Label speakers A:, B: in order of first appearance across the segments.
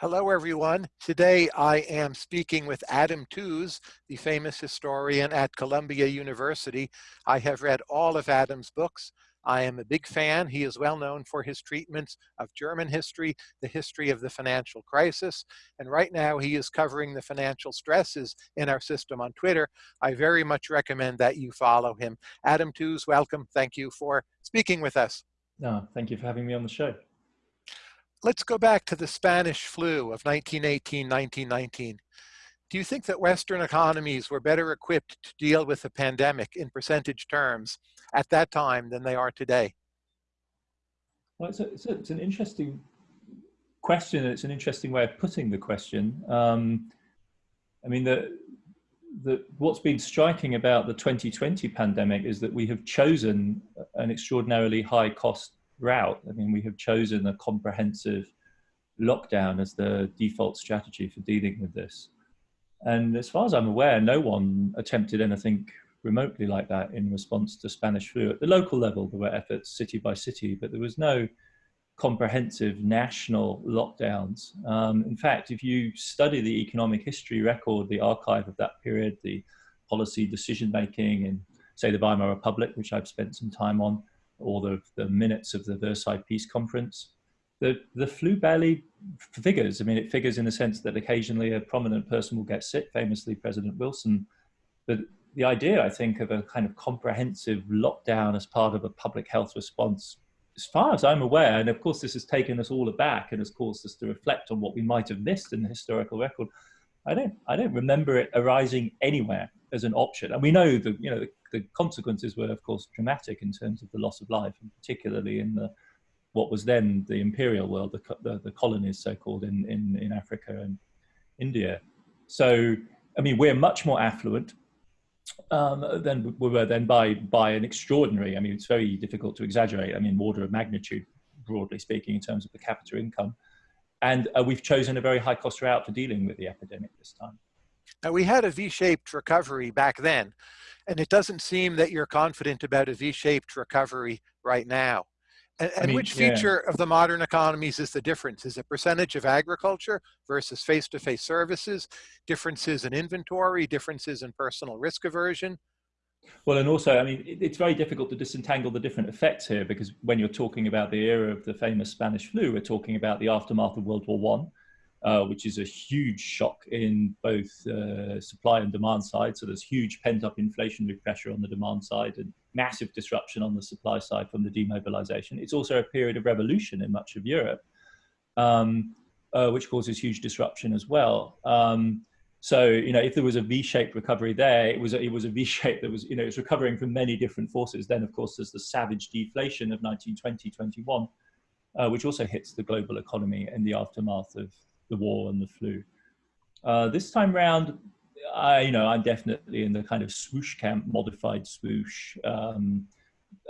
A: Hello, everyone. Today I am speaking with Adam Tooze, the famous historian at Columbia University. I have read all of Adam's books. I am a big fan. He is well known for his treatments of German history, the history of the financial crisis, and right now he is covering the financial stresses in our system on Twitter. I very much recommend that you follow him. Adam Tooze, welcome. Thank you for speaking with us.
B: No, thank you for having me on the show
A: let's go back to the Spanish flu of 1918, 1919. Do you think that Western economies were better equipped to deal with the pandemic in percentage terms at that time than they are today?
B: Well, it's, a, it's, a, it's an interesting question. It's an interesting way of putting the question. Um, I mean, the, the, what's been striking about the 2020 pandemic is that we have chosen an extraordinarily high cost route. I mean, we have chosen a comprehensive lockdown as the default strategy for dealing with this. And as far as I'm aware, no one attempted anything remotely like that in response to Spanish flu. At the local level, there were efforts city by city, but there was no comprehensive national lockdowns. Um, in fact, if you study the economic history record, the archive of that period, the policy decision making in, say, the Weimar Republic, which I've spent some time on, or the, the minutes of the Versailles Peace Conference. The, the flu barely figures. I mean, it figures in the sense that occasionally a prominent person will get sick, famously President Wilson. But the idea, I think, of a kind of comprehensive lockdown as part of a public health response, as far as I'm aware, and of course this has taken us all aback and has caused us to reflect on what we might have missed in the historical record. I don't, I don't remember it arising anywhere as an option. And we know the, you know, the, the, consequences were, of course, dramatic in terms of the loss of life, and particularly in the what was then the imperial world, the, the, the colonies, so-called, in, in, in Africa and India. So, I mean, we're much more affluent um, than we were then by, by an extraordinary, I mean, it's very difficult to exaggerate, I mean, order of magnitude, broadly speaking, in terms of per capita income. And uh, we've chosen a very high cost route for dealing with the epidemic this time.
A: Now we had a V-shaped recovery back then, and it doesn't seem that you're confident about a V-shaped recovery right now. And, and I mean, which feature yeah. of the modern economies is the difference? Is it percentage of agriculture versus face-to-face -face services, differences in inventory, differences in personal risk aversion?
B: Well, and also, I mean, it's very difficult to disentangle the different effects here because when you're talking about the era of the famous Spanish flu, we're talking about the aftermath of World War One, uh, which is a huge shock in both uh, supply and demand side. So there's huge pent up inflationary pressure on the demand side and massive disruption on the supply side from the demobilization. It's also a period of revolution in much of Europe, um, uh, which causes huge disruption as well. Um, so you know, if there was a V-shaped recovery there, it was a, it was a V-shape that was you know it's recovering from many different forces. Then of course there's the savage deflation of 1920-21, uh, which also hits the global economy in the aftermath of the war and the flu. Uh, this time round, I you know I'm definitely in the kind of swoosh camp, modified swoosh. Um,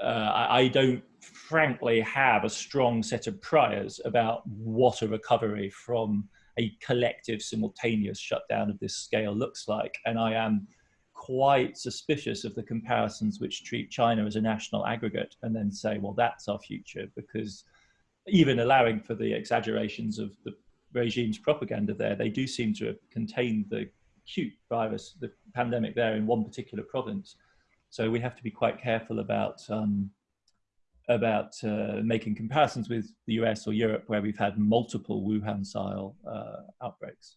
B: uh, I, I don't frankly have a strong set of priors about what a recovery from a collective simultaneous shutdown of this scale looks like. And I am quite suspicious of the comparisons which treat China as a national aggregate and then say, well, that's our future, because even allowing for the exaggerations of the regime's propaganda there, they do seem to have contained the acute virus, the pandemic there in one particular province. So we have to be quite careful about um, about uh, making comparisons with the US or Europe where we've had multiple Wuhan-style uh, outbreaks.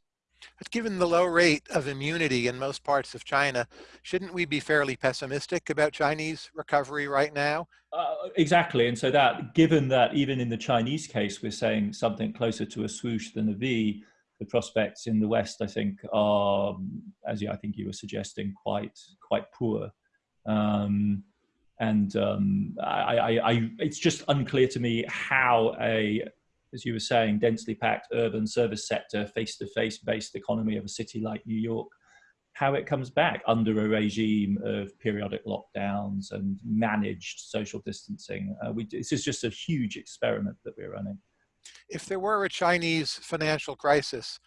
A: But given the low rate of immunity in most parts of China, shouldn't we be fairly pessimistic about Chinese recovery right now?
B: Uh, exactly, and so that, given that even in the Chinese case, we're saying something closer to a swoosh than a V, the prospects in the West, I think, are, as I think you were suggesting, quite quite poor. Um, and um, I, I, I, it's just unclear to me how a, as you were saying, densely packed urban service sector, face-to-face -face based economy of a city like New York, how it comes back under a regime of periodic lockdowns and managed social distancing. Uh, we, this is just a huge experiment that we're running.
A: If there were a Chinese financial crisis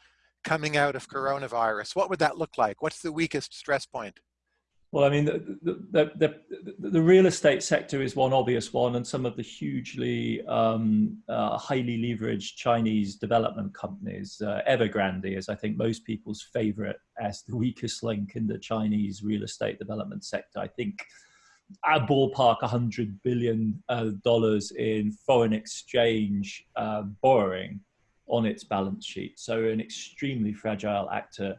A: coming out of coronavirus, what would that look like? What's the weakest stress point?
B: Well, I mean, the, the, the, the, real estate sector is one obvious one, and some of the hugely um, uh, highly leveraged Chinese development companies, uh, Evergrande is, I think, most people's favorite as the weakest link in the Chinese real estate development sector. I think a ballpark $100 billion uh, in foreign exchange uh, borrowing on its balance sheet. So an extremely fragile actor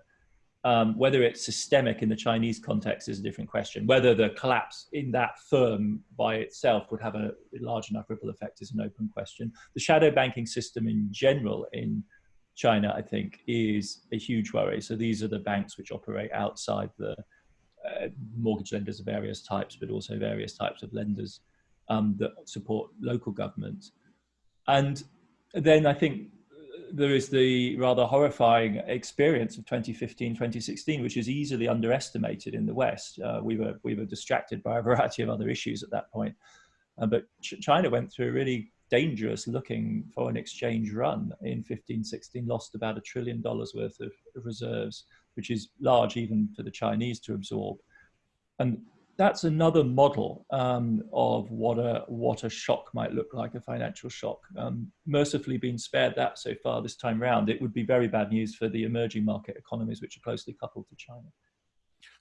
B: um, whether it's systemic in the Chinese context is a different question. Whether the collapse in that firm by itself would have a large enough ripple effect is an open question. The shadow banking system in general in China, I think, is a huge worry. So these are the banks which operate outside the uh, mortgage lenders of various types, but also various types of lenders um, that support local governments. And then I think there is the rather horrifying experience of 2015, 2016, which is easily underestimated in the West. Uh, we were we were distracted by a variety of other issues at that point, uh, but Ch China went through a really dangerous looking foreign exchange run in 15, 16, lost about a trillion dollars worth of, reserves, which is large even for the Chinese to absorb. And that's another model um, of what a what a shock might look like, a financial shock. Um, mercifully, being spared that so far this time round, it would be very bad news for the emerging market economies, which are closely coupled to China.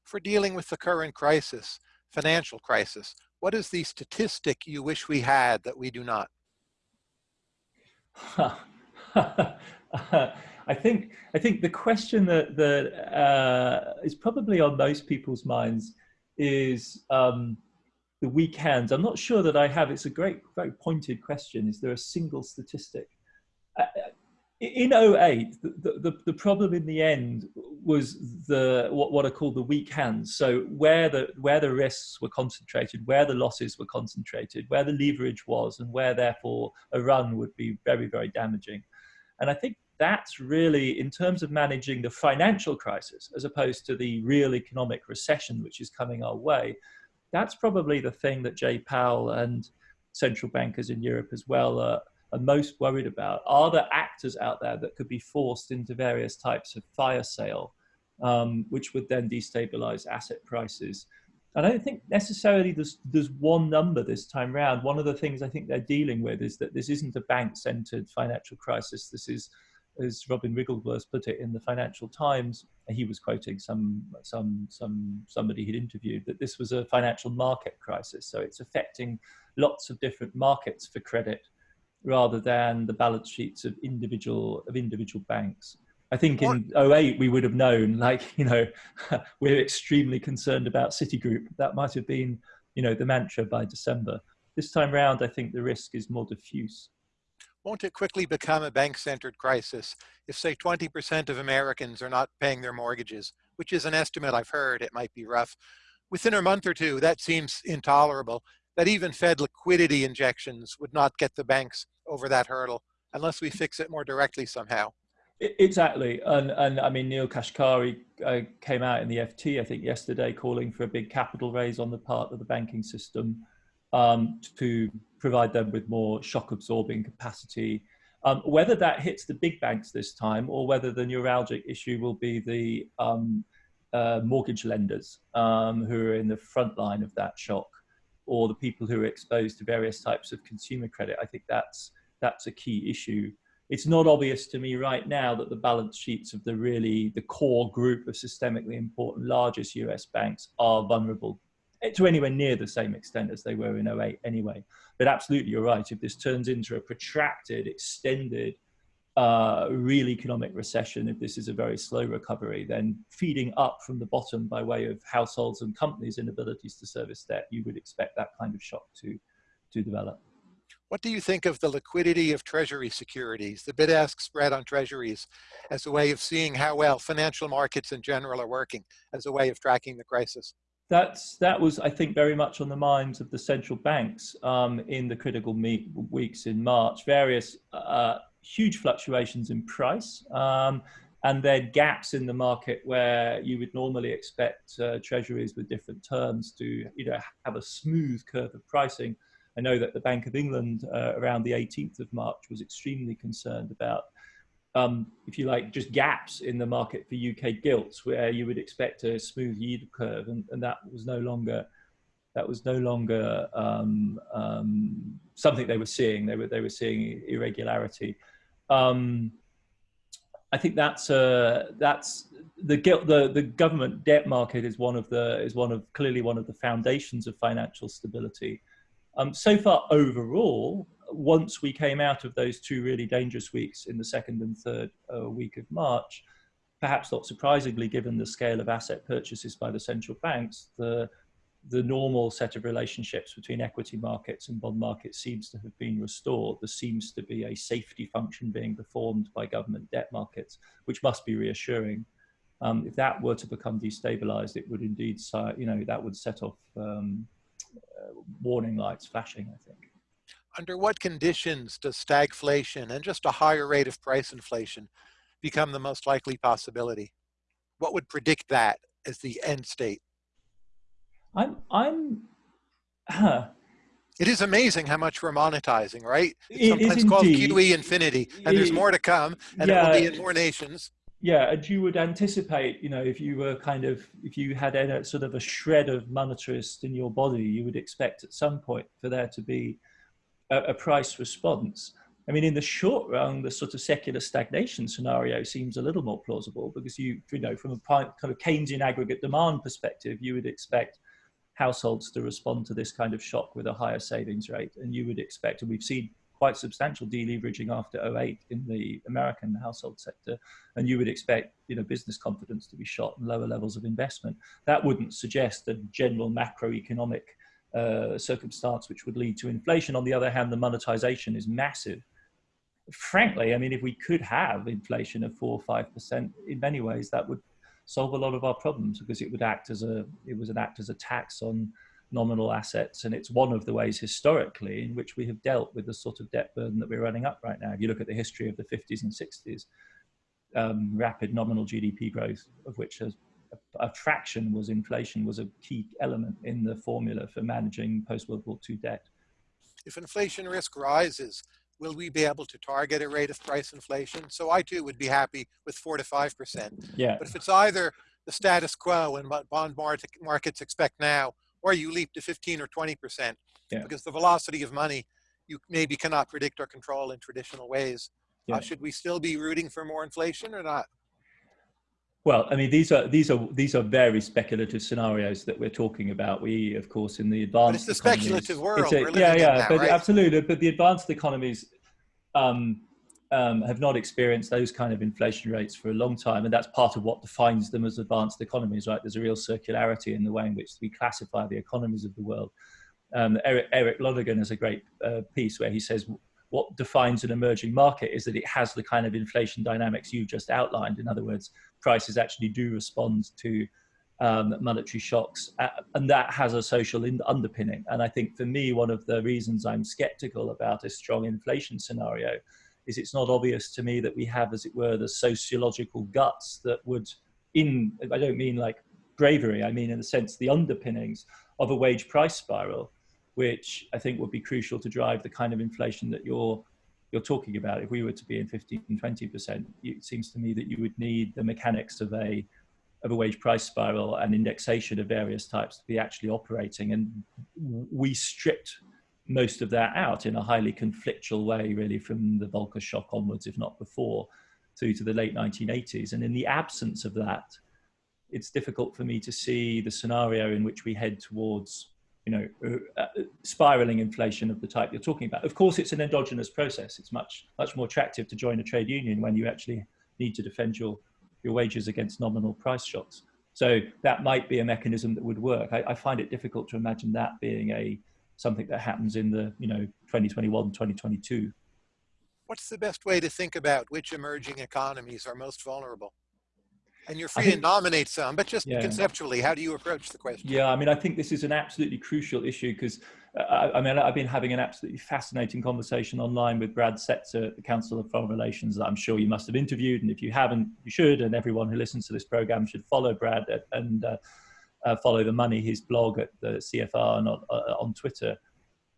A: For dealing with the current crisis, financial crisis, what is the statistic you wish we had that we do not?
B: I think I think the question that that uh, is probably on most people's minds is um, the weak hands. I'm not sure that I have. It's a great, very pointed question. Is there a single statistic? Uh, uh in 08, the, the, the, problem in the end was the what, what are called the weak hands. So where the where the risks were concentrated, where the losses were concentrated, where the leverage was, and where therefore a run would be very very damaging. And I think that's really, in terms of managing the financial crisis, as opposed to the real economic recession which is coming our way, that's probably the thing that Jay Powell and central bankers in Europe as well are, are most worried about. Are there actors out there that could be forced into various types of fire sale, um, which would then destabilize asset prices? I don't think necessarily there's, there's one number this time round. One of the things I think they're dealing with is that this isn't a bank-centered financial crisis. This is as Robin Wigglesworth put it in the Financial Times, he was quoting some some some somebody he'd interviewed that this was a financial market crisis. So it's affecting lots of different markets for credit rather than the balance sheets of individual of individual banks. I think in 08 we would have known, like, you know, we're extremely concerned about Citigroup. That might have been, you know, the mantra by December. This time round, I think the risk is more diffuse
A: won't it quickly become a bank-centered crisis if say 20% of Americans are not paying their mortgages, which is an estimate I've heard, it might be rough. Within a month or two, that seems intolerable, that even Fed liquidity injections would not get the banks over that hurdle unless we fix it more directly somehow.
B: Exactly, and and I mean Neel Kashkari uh, came out in the FT I think yesterday calling for a big capital raise on the part of the banking system um, to provide them with more shock absorbing capacity. Um, whether that hits the big banks this time or whether the neuralgic issue will be the um, uh, mortgage lenders um, who are in the front line of that shock or the people who are exposed to various types of consumer credit, I think that's, that's a key issue. It's not obvious to me right now that the balance sheets of the really, the core group of systemically important largest US banks are vulnerable to anywhere near the same extent as they were in 08 anyway. But absolutely, you're right. If this turns into a protracted, extended, uh, real economic recession, if this is a very slow recovery, then feeding up from the bottom by way of households and companies' inabilities to service debt, you would expect that kind of shock to, to develop.
A: What do you think of the liquidity of treasury securities, the bid-ask spread on treasuries as a way of seeing how well financial markets in general are working, as a way of tracking the crisis?
B: That's that was I think very much on the minds of the central banks um, in the critical weeks in March. Various uh, huge fluctuations in price. Um, and then gaps in the market where you would normally expect uh, treasuries with different terms to you know have a smooth curve of pricing. I know that the Bank of England uh, around the 18th of March was extremely concerned about um, if you like, just gaps in the market for UK gilts where you would expect a smooth yield curve, and, and that was no longer that was no longer um, um, something they were seeing. They were they were seeing irregularity. Um, I think that's uh, that's the gilt the the government debt market is one of the is one of clearly one of the foundations of financial stability. Um, so far, overall, once we came out of those two really dangerous weeks in the second and third uh, week of March, perhaps not surprisingly, given the scale of asset purchases by the central banks, the the normal set of relationships between equity markets and bond markets seems to have been restored. There seems to be a safety function being performed by government debt markets, which must be reassuring. Um, if that were to become destabilized, it would indeed, you know, that would set off um, uh, warning lights flashing, I think.
A: Under what conditions does stagflation and just a higher rate of price inflation become the most likely possibility? What would predict that as the end state?
B: I'm, I'm, huh.
A: It is amazing how much we're monetizing, right? It's sometimes called QE infinity, and there's more to come, and yeah. it will be in more nations.
B: Yeah, and you would anticipate, you know, if you were kind of, if you had a sort of a shred of monetarist in your body, you would expect at some point for there to be a, price response. I mean, in the short run, the sort of secular stagnation scenario seems a little more plausible because you, you know, from a kind of Keynesian aggregate demand perspective, you would expect households to respond to this kind of shock with a higher savings rate. And you would expect, and we've seen quite substantial deleveraging after 08 in the American household sector, and you would expect you know business confidence to be shot and lower levels of investment. That wouldn't suggest a general macroeconomic uh, circumstance which would lead to inflation. On the other hand, the monetization is massive. Frankly, I mean, if we could have inflation of four or five percent, in many ways that would solve a lot of our problems because it would act as a it was an act as a tax on nominal assets. And it's one of the ways historically in which we have dealt with the sort of debt burden that we're running up right now. If you look at the history of the 50s and 60s, um, rapid nominal GDP growth, of which a, a, fraction was inflation, was a key element in the formula for managing post World War II debt.
A: If inflation risk rises, will we be able to target a rate of price inflation? So I too would be happy with four to 5%.
B: Yeah.
A: But if it's either the status quo and what bond markets expect now, or you leap to 15 or 20% yeah. because the velocity of money you maybe cannot predict or control in traditional ways. Uh, yeah. Uh, should we still be rooting for more inflation or not?
B: Well, I mean, these are these are these are very speculative scenarios that we're talking about. We, of course, in the advanced but
A: it's the speculative world.
B: A, yeah, yeah, now, but right? absolutely. But the advanced economies um, um, have not experienced those kind of inflation rates for a long time, and that's part of what defines them as advanced economies. Right? There's a real circularity in the way in which we classify the economies of the world. Um, Eric, Eric Lonergan has a great uh, piece where he says what defines an emerging market is that it has the kind of inflation dynamics you've just outlined. In other words, prices actually do respond to um, monetary shocks, uh, and that has a social underpinning. And I think for me, one of the reasons I'm skeptical about a strong inflation scenario is it's not obvious to me that we have, as it were, the sociological guts that would, in, I don't mean like bravery, I mean in the sense the underpinnings of a wage price spiral, which I think would be crucial to drive the kind of inflation that you're you're talking about. If we were to be in 15, 20%, it seems to me that you would need the mechanics of a of a wage price spiral and indexation of various types to be actually operating. And we stripped most of that out in a highly conflictual way, really, from the Volcker shock onwards, if not before, through to the late 1980s. And in the absence of that, it's difficult for me to see the scenario in which we head towards, you know, uh, uh, spiraling inflation of the type you're talking about. Of course, it's an endogenous process. It's much, much more attractive to join a trade union when you actually need to defend your, your wages against nominal price shocks. So that might be a mechanism that would work. I, I find it difficult to imagine that being a something that happens in the you know 2021 2022
A: what's the best way to think about which emerging economies are most vulnerable and you're free think, to nominate some but just yeah. conceptually how do you approach the question
B: yeah i mean i think this is an absolutely crucial issue because uh, I mean i've been having an absolutely fascinating conversation online with brad setser at the council of foreign relations that i'm sure you must have interviewed and if you haven't you should and everyone who listens to this program should follow brad and uh, uh, follow the money, his blog at the CFR and on, uh, on Twitter.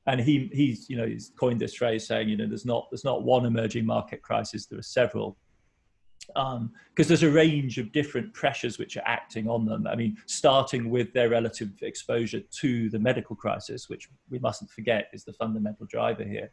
B: And he, he's, you know, he's coined this phrase saying, you know, there's not, there's not one emerging market crisis, there are several. Because um, there's a range of different pressures which are acting on them. I mean, starting with their relative exposure to the medical crisis, which we mustn't forget is the fundamental driver here.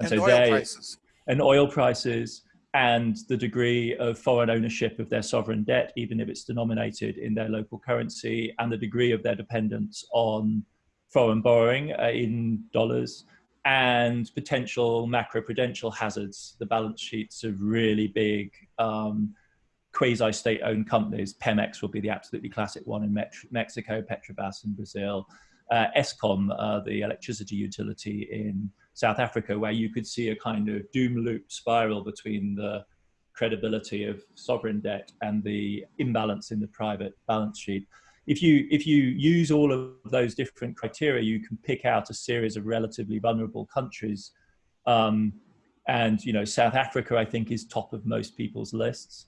A: And, and so oil prices.
B: And oil prices and the degree of foreign ownership of their sovereign debt, even if it's denominated in their local currency, and the degree of their dependence on foreign borrowing uh, in dollars and potential macroprudential hazards. The balance sheets of really big um, quasi-state owned companies. Pemex will be the absolutely classic one in Mexico, Petrobras in Brazil, uh, uh, the electricity utility in South Africa, where you could see a kind of doom loop spiral between the credibility of sovereign debt and the imbalance in the private balance sheet if you if you use all of those different criteria, you can pick out a series of relatively vulnerable countries. Um, and you know, South Africa, I think, is top of most people's lists.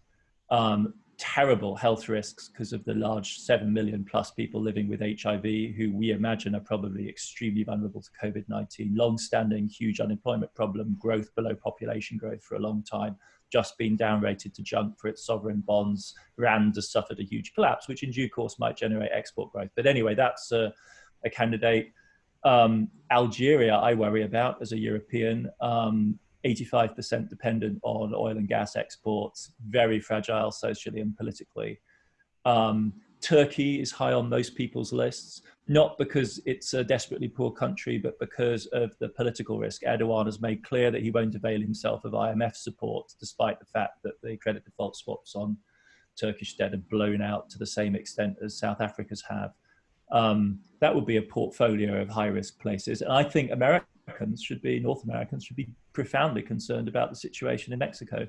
B: Um, terrible health risks because of the large seven million plus people living with HIV, who we imagine are probably extremely vulnerable to COVID-19. Long-standing huge unemployment problem, growth below population growth for a long time just been downrated to junk for its sovereign bonds. Rand has suffered a huge collapse, which in due course might generate export growth. But anyway, that's a, a candidate. Um, Algeria, I worry about as a European. Um, 85% dependent on oil and gas exports, very fragile socially and politically. Um, Turkey is high on most people's lists, not because it's a desperately poor country, but because of the political risk. Erdogan has made clear that he won't avail himself of IMF support, despite the fact that the credit default swaps on Turkish debt have blown out to the same extent as South Africa's have. Um, that would be a portfolio of high risk places. And I think Americans should be, North Americans should be profoundly concerned about the situation in Mexico.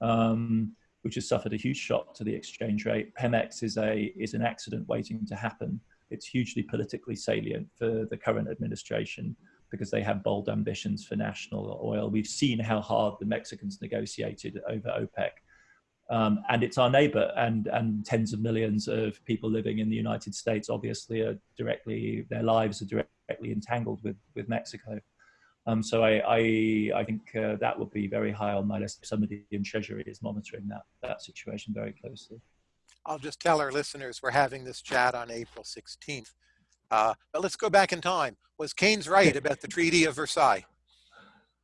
B: Um, which has suffered a huge shock to the exchange rate. Pemex is a is an accident waiting to happen. It's hugely politically salient for the current administration because they have bold ambitions for national oil. We've seen how hard the Mexicans negotiated over OPEC. Um, and it's our neighbor and, and tens of millions of people living in the United States obviously are directly, their lives are directly entangled with, with Mexico. Um, so I, I, I think uh, that would be very high on my list. Somebody in Treasury is monitoring that, that situation very closely.
A: I'll just tell our listeners we're having this chat on April 16th. Uh, but let's go back in time. Was Keynes right about the Treaty of Versailles?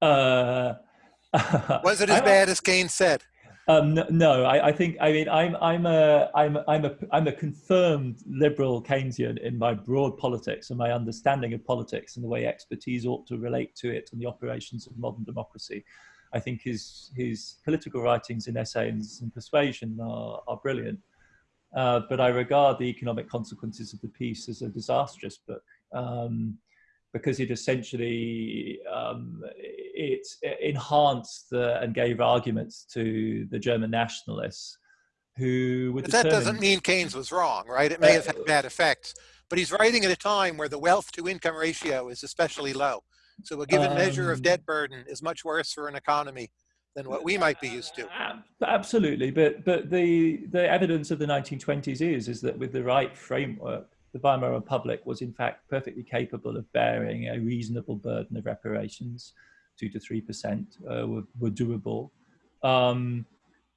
A: Uh, was it as bad as Keynes said?
B: Um, no, I, I, think I mean I'm I'm a I'm I'm a I'm a confirmed liberal Keynesian in my broad politics and my understanding of politics and the way expertise ought to relate to it and the operations of modern democracy. I think his his political writings in Essays in Persuasion are, are brilliant, uh, but I regard the economic consequences of the peace as a disastrous book. Um, because it essentially um, it enhanced the, and gave arguments to the German nationalists who
A: were But that doesn't mean Keynes was wrong, right? It may uh, have had bad effects, but he's writing at a time where the wealth to income ratio is especially low. So a given um, measure of um, debt burden is much worse for an economy than what we might be used to.
B: Absolutely, but but the the evidence of the 1920s is is that with the right framework, the Weimar Republic was in fact perfectly capable of bearing a reasonable burden of reparations, two to three percent uh, were, were, doable. Um,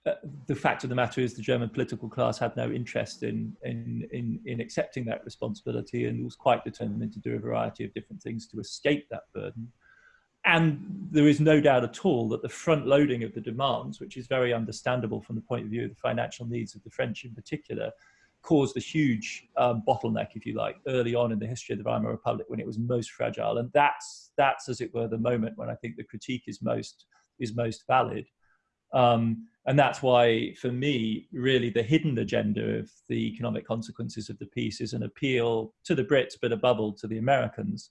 B: uh, the fact of the matter is the German political class had no interest in, in, in, in accepting that responsibility and was quite determined to do a variety of different things to escape that burden. And there is no doubt at all that the front loading of the demands, which is very understandable from the point of view of the financial needs of the French in particular, caused a huge um, bottleneck, if you like, early on in the history of the Weimar Republic when it was most fragile. And that's, that's as it were, the moment when I think the critique is most, is most valid. Um, and that's why, for me, really the hidden agenda of the economic consequences of the peace is an appeal to the Brits, but above all to the Americans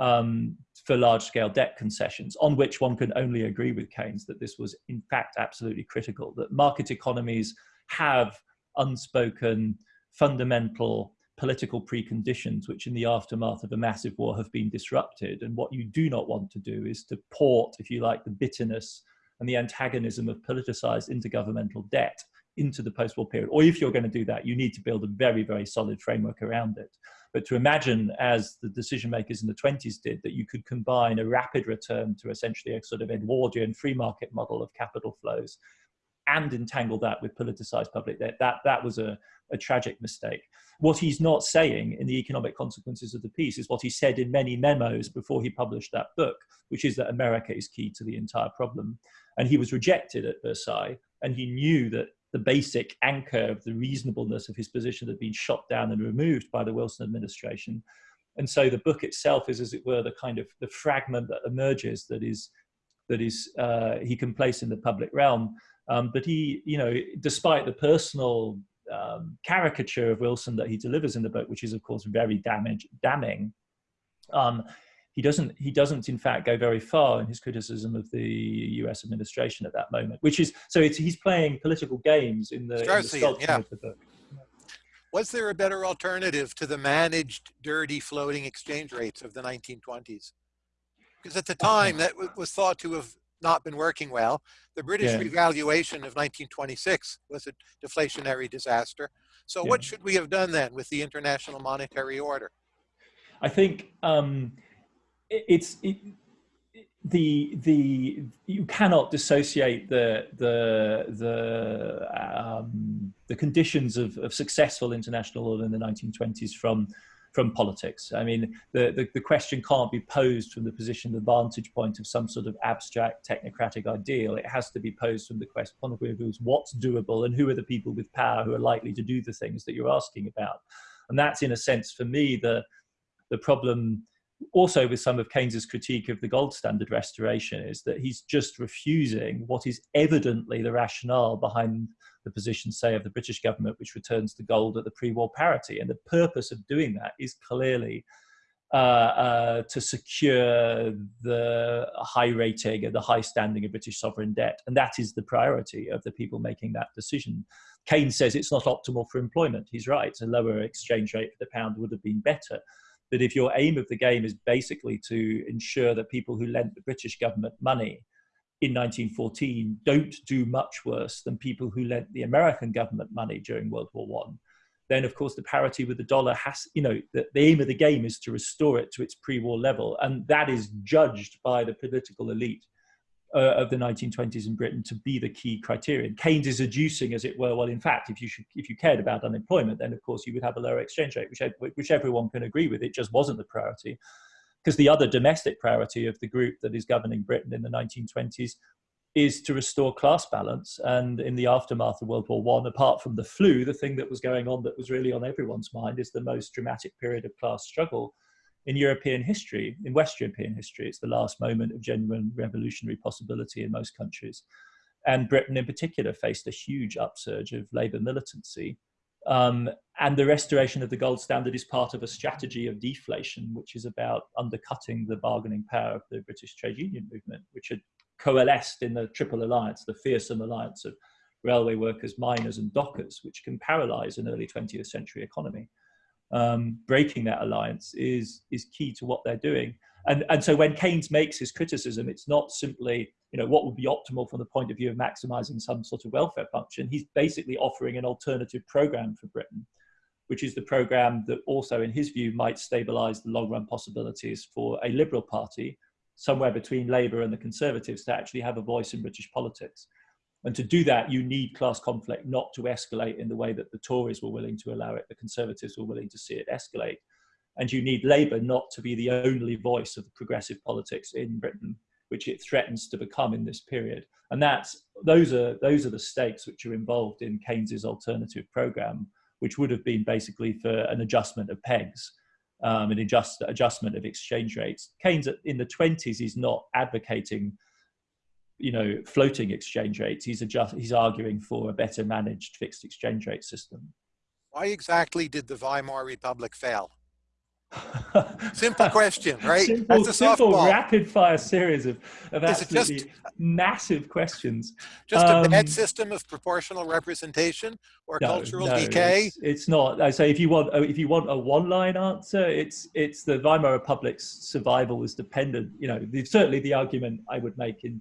B: um, for large-scale debt concessions, on which one can only agree with Keynes that this was in fact absolutely critical, that market economies have unspoken, fundamental political preconditions, which in the aftermath of a massive war have been disrupted. And what you do not want to do is to port, if you like, the bitterness and the antagonism of politicized intergovernmental debt into the post-war period. Or if you're going to do that, you need to build a very, very solid framework around it. But to imagine, as the decision makers in the 20s did, that you could combine a rapid return to essentially a sort of Edwardian free market model of capital flows and entangle that with politicized public debt. That, that was a, a tragic mistake. What he's not saying in the economic consequences of the peace is what he said in many memos before he published that book, which is that America is key to the entire problem. And he was rejected at Versailles, and he knew that the basic anchor of the reasonableness of his position had been shot down and removed by the Wilson administration. And so the book itself is, as it were, the kind of the fragment that emerges that is that is uh, he can place in the public realm. Um, but he, you know, despite the personal um, caricature of Wilson that he delivers in the book, which is of course very damage, damning, um, he doesn't he doesn't in fact go very far in his criticism of the U.S. administration at that moment, which is so he's playing political games in the, in the yeah. of the book.
A: Was there a better alternative to the managed, dirty, floating exchange rates of the 1920s? Because at the time that was thought to have not been working well. The British yeah. revaluation of 1926 was a deflationary disaster. So yeah. what should we have done then with the International Monetary Order?
B: I think um, it's it, the the you cannot dissociate the the the um, the conditions of, of successful international order in the 1920s from from politics. I mean, the, the, the, question can't be posed from the position, the vantage point of some sort of abstract technocratic ideal. It has to be posed from the question, of what's doable and who are the people with power who are likely to do the things that you're asking about. And that's, in a sense, for me, the, the problem also with some of Keynes's critique of the gold standard restoration is that he's just refusing what is evidently the rationale behind the position, say, of the British government, which returns the gold at the pre-war parity. And the purpose of doing that is clearly uh, uh, to secure the high rating and the high standing of British sovereign debt. And that is the priority of the people making that decision. Keynes says it's not optimal for employment. He's right. A lower exchange rate for the pound would have been better. But if your aim of the game is basically to ensure that people who lent the British government money in 1914 don't do much worse than people who lent the American government money during World War One, then of course the parity with the dollar has, you know, the, the aim of the game is to restore it to its pre-war level, and that is judged by the political elite uh, of the 1920s in Britain to be the key criterion. Keynes is adducing, as it were, well, in fact, if you should, if you cared about unemployment, then of course you would have a lower exchange rate, which, which everyone can agree with. It just wasn't the priority because the other domestic priority of the group that is governing Britain in the 1920s is to restore class balance. And in the aftermath of World War One, apart from the flu, the thing that was going on that was really on everyone's mind is the most dramatic period of class struggle in European history, in West European history. It's the last moment of genuine revolutionary possibility in most countries. And Britain in particular faced a huge upsurge of labour militancy um, and the restoration of the gold standard is part of a strategy of deflation, which is about undercutting the bargaining power of the British trade union movement, which had coalesced in the Triple Alliance, the fearsome alliance of railway workers, miners, and dockers, which can paralyze an early 20th century economy. Um, breaking that alliance is, is key to what they're doing. And, and so when Keynes makes his criticism, it's not simply, you know, what would be optimal from the point of view of maximizing some sort of welfare function. He's basically offering an alternative program for Britain, which is the program that also, in his view, might stabilize the long run possibilities for a Liberal Party, somewhere between Labour and the Conservatives, to actually have a voice in British politics. And to do that, you need class conflict not to escalate in the way that the Tories were willing to allow it, the Conservatives were willing to see it escalate and you need Labour not to be the only voice of progressive politics in Britain, which it threatens to become in this period. And that's those are those are the stakes which are involved in Keynes's alternative program, which would have been basically for an adjustment of pegs, um, an adjust, adjustment of exchange rates. Keynes in the 20s is not advocating you know floating exchange rates he's adjust he's arguing for a better managed fixed exchange rate system
A: why exactly did the weimar republic fail simple question, right?
B: Simple, That's a simple rapid fire series of, of absolutely just, massive questions.
A: Just um, a bad system of proportional representation or no, cultural no, decay?
B: It's, it's, not. I say if you want if you want a one line answer, it's it's the Weimar Republic's survival was dependent. You know, the, certainly the argument I would make in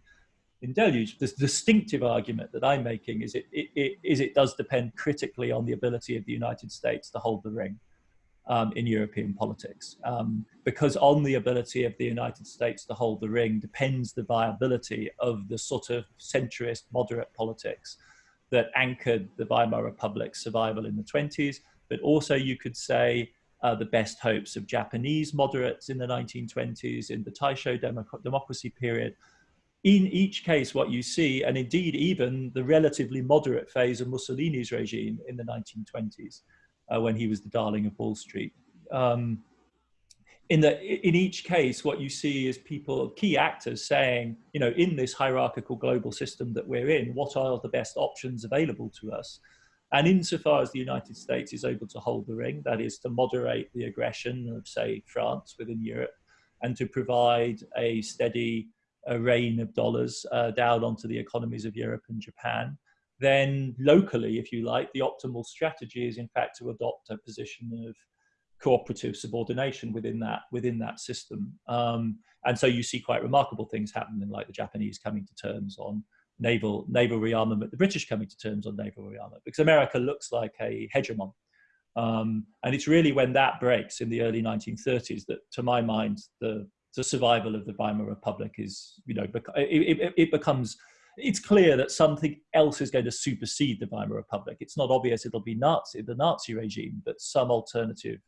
B: in Deluge, the distinctive argument that I'm making is it, it, it is it does depend critically on the ability of the United States to hold the ring um, in European politics. Um, because on the ability of the United States to hold the ring depends the viability of the sort of centrist, moderate politics that anchored the Weimar Republic's survival in the 20s, but also you could say uh, the best hopes of Japanese moderates in the 1920s, in the Taisho democ democracy period. In each case, what you see, and indeed even the relatively moderate phase of Mussolini's regime in the 1920s, uh, when he was the darling of Wall Street. Um, in the in each case, what you see is people, key actors, saying, you know, in this hierarchical global system that we're in, what are the best options available to us? And insofar as the United States is able to hold the ring, that is to moderate the aggression of, say, France within Europe, and to provide a steady a rain of dollars uh, down onto the economies of Europe and Japan, then locally, if you like, the optimal strategy is in fact to adopt a position of cooperative subordination within that within that system. Um, and so you see quite remarkable things happening, like the Japanese coming to terms on naval naval rearmament, the British coming to terms on naval rearmament, because America looks like a hegemon. Um, and it's really when that breaks in the early 1930s that, to my mind, the, the survival of the Weimar Republic is, you know, it, it, it becomes, it's clear that something else is going to supersede the Weimar Republic. It's not obvious it'll be Nazi, the Nazi regime, but some alternative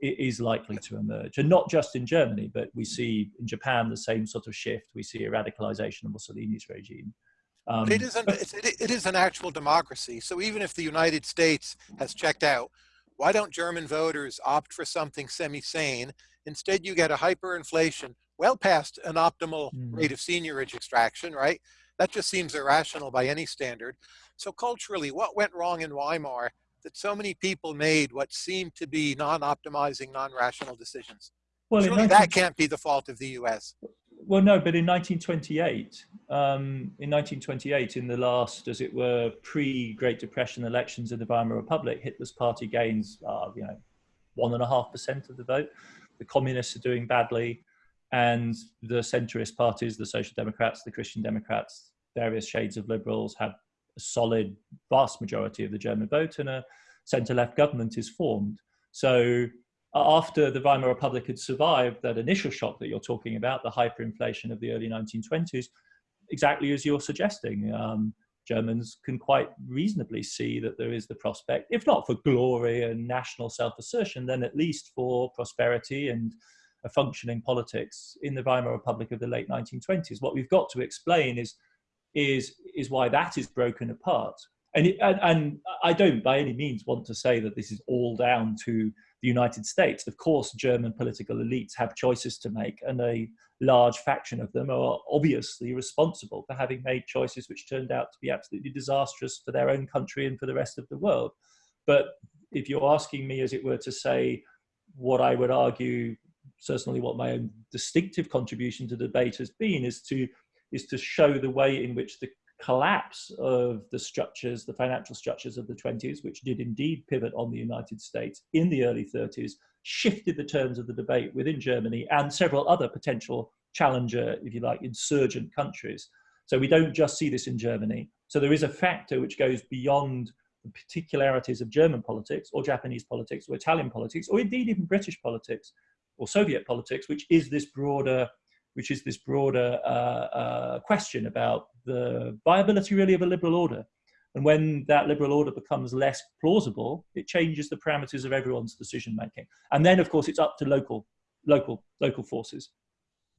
B: is likely to emerge. And not just in Germany, but we see in Japan the same sort of shift. We see a radicalization of Mussolini's regime.
A: Um, it, is an, it is an actual democracy. So even if the United States has checked out, why don't German voters opt for something semi-sane? Instead, you get a hyperinflation well past an optimal mm. rate of seigniorage extraction, right? That just seems irrational by any standard. So culturally, what went wrong in Weimar that so many people made what seemed to be non-optimizing, non-rational decisions? Well, Surely 19... that can't be the fault of the U.S.
B: Well, no, but in 1928, um, in 1928, in the last, as it were, pre-Great Depression elections in the Weimar Republic, Hitler's party gains, uh, you know, one and a half percent of the vote. The communists are doing badly, and the centrist parties, the Social Democrats, the Christian Democrats, various shades of liberals, have a solid, vast majority of the German vote, and a centre-left government is formed. So after the Weimar Republic had survived that initial shock that you're talking about, the hyperinflation of the early 1920s, exactly as you're suggesting, um, Germans can quite reasonably see that there is the prospect, if not for glory and national self-assertion, then at least for prosperity and a functioning politics in the Weimar Republic of the late 1920s. What we've got to explain is is is why that is broken apart. And, it, and, and I don't by any means want to say that this is all down to the United States. Of course, German political elites have choices to make, and a large faction of them are obviously responsible for having made choices which turned out to be absolutely disastrous for their own country and for the rest of the world. But if you're asking me, as it were, to say what I would argue, certainly what my own distinctive contribution to the debate has been, is to is to show the way in which the collapse of the structures, the financial structures of the 20s, which did indeed pivot on the United States in the early 30s, shifted the terms of the debate within Germany and several other potential challenger, if you like, insurgent countries. So we don't just see this in Germany. So there is a factor which goes beyond the particularities of German politics or Japanese politics or Italian politics, or indeed even British politics or Soviet politics, which is this broader which is this broader uh, uh, question about the viability really of a liberal order. And when that liberal order becomes less plausible, it changes the parameters of everyone's decision making. And then, of course, it's up to local, local, local forces.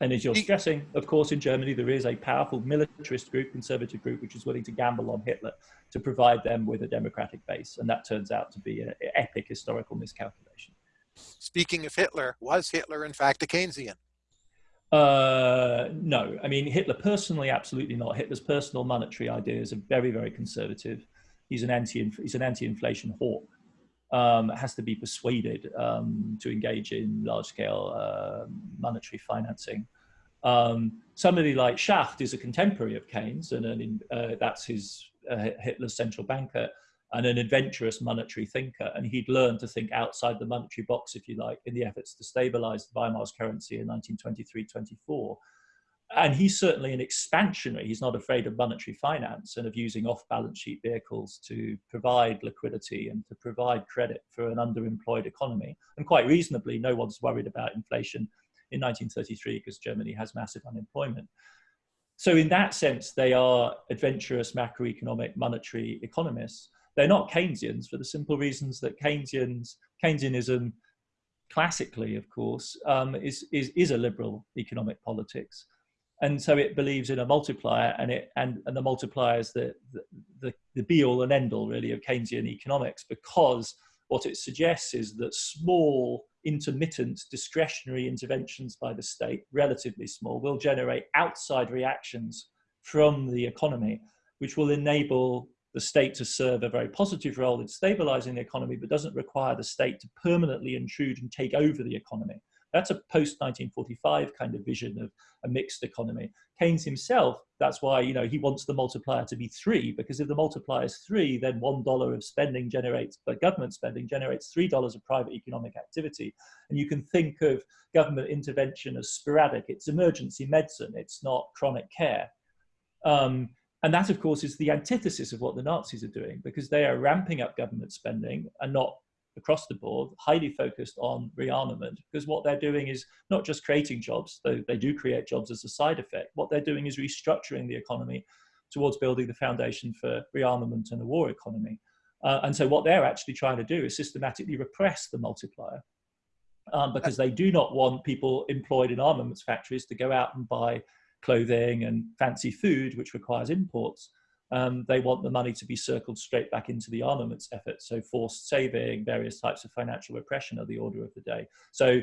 B: And as you're stressing, of course, in Germany, there is a powerful militarist group, conservative group, which is willing to gamble on Hitler to provide them with a democratic base. And that turns out to be an epic historical miscalculation.
A: Speaking of Hitler, was Hitler in fact a Keynesian?
B: Uh, no, I mean, Hitler personally, absolutely not. Hitler's personal monetary ideas are very, very conservative. He's an anti, he's an anti-inflation hawk. Um, has to be persuaded um, to engage in large-scale uh, monetary financing. Um, somebody like Schacht is a contemporary of Keynes, and an, uh, that's his uh, Hitler's central banker and an adventurous monetary thinker. And he'd learned to think outside the monetary box, if you like, in the efforts to stabilize the Weimar's currency in 1923-24. And he's certainly an expansionary. He's not afraid of monetary finance and of using off-balance sheet vehicles to provide liquidity and to provide credit for an underemployed economy. And quite reasonably, no one's worried about inflation in 1933 because Germany has massive unemployment. so in that sense, they are adventurous macroeconomic monetary economists. They're not Keynesians for the simple reasons that Keynesians, Keynesianism classically, of course, um, is, is, is a liberal economic politics. And so it believes in a multiplier and, it, and, and the multiplier is the, the, the be all and end all really of Keynesian economics because what it suggests is that small intermittent discretionary interventions by the state, relatively small, will generate outside reactions from the economy, which will enable the state to serve a very positive role in stabilizing the economy, but doesn't require the state to permanently intrude and take over the economy. That's a post 1945 kind of vision of a mixed economy. Keynes himself, that's why you know he wants the multiplier to be three, because if the multiplier is three, then one dollar of spending generates, but government spending generates three dollars of private economic activity. And you can think of government intervention as sporadic. It's emergency medicine. It's not chronic care. Um, and that, of course, is the antithesis of what the Nazis are doing because they are ramping up government spending and not across the board, highly focused on rearmament, because what they're doing is not just creating jobs, though they do create jobs as a side effect. What they're doing is restructuring the economy towards building the foundation for rearmament and a war economy. Uh, and so what they're actually trying to do is systematically repress the multiplier um, because they do not want people employed in armaments factories to go out and buy clothing and fancy food, which requires imports um, they want the money to be circled straight back into the armaments effort. So forced saving, various types of financial repression are the order of the day. So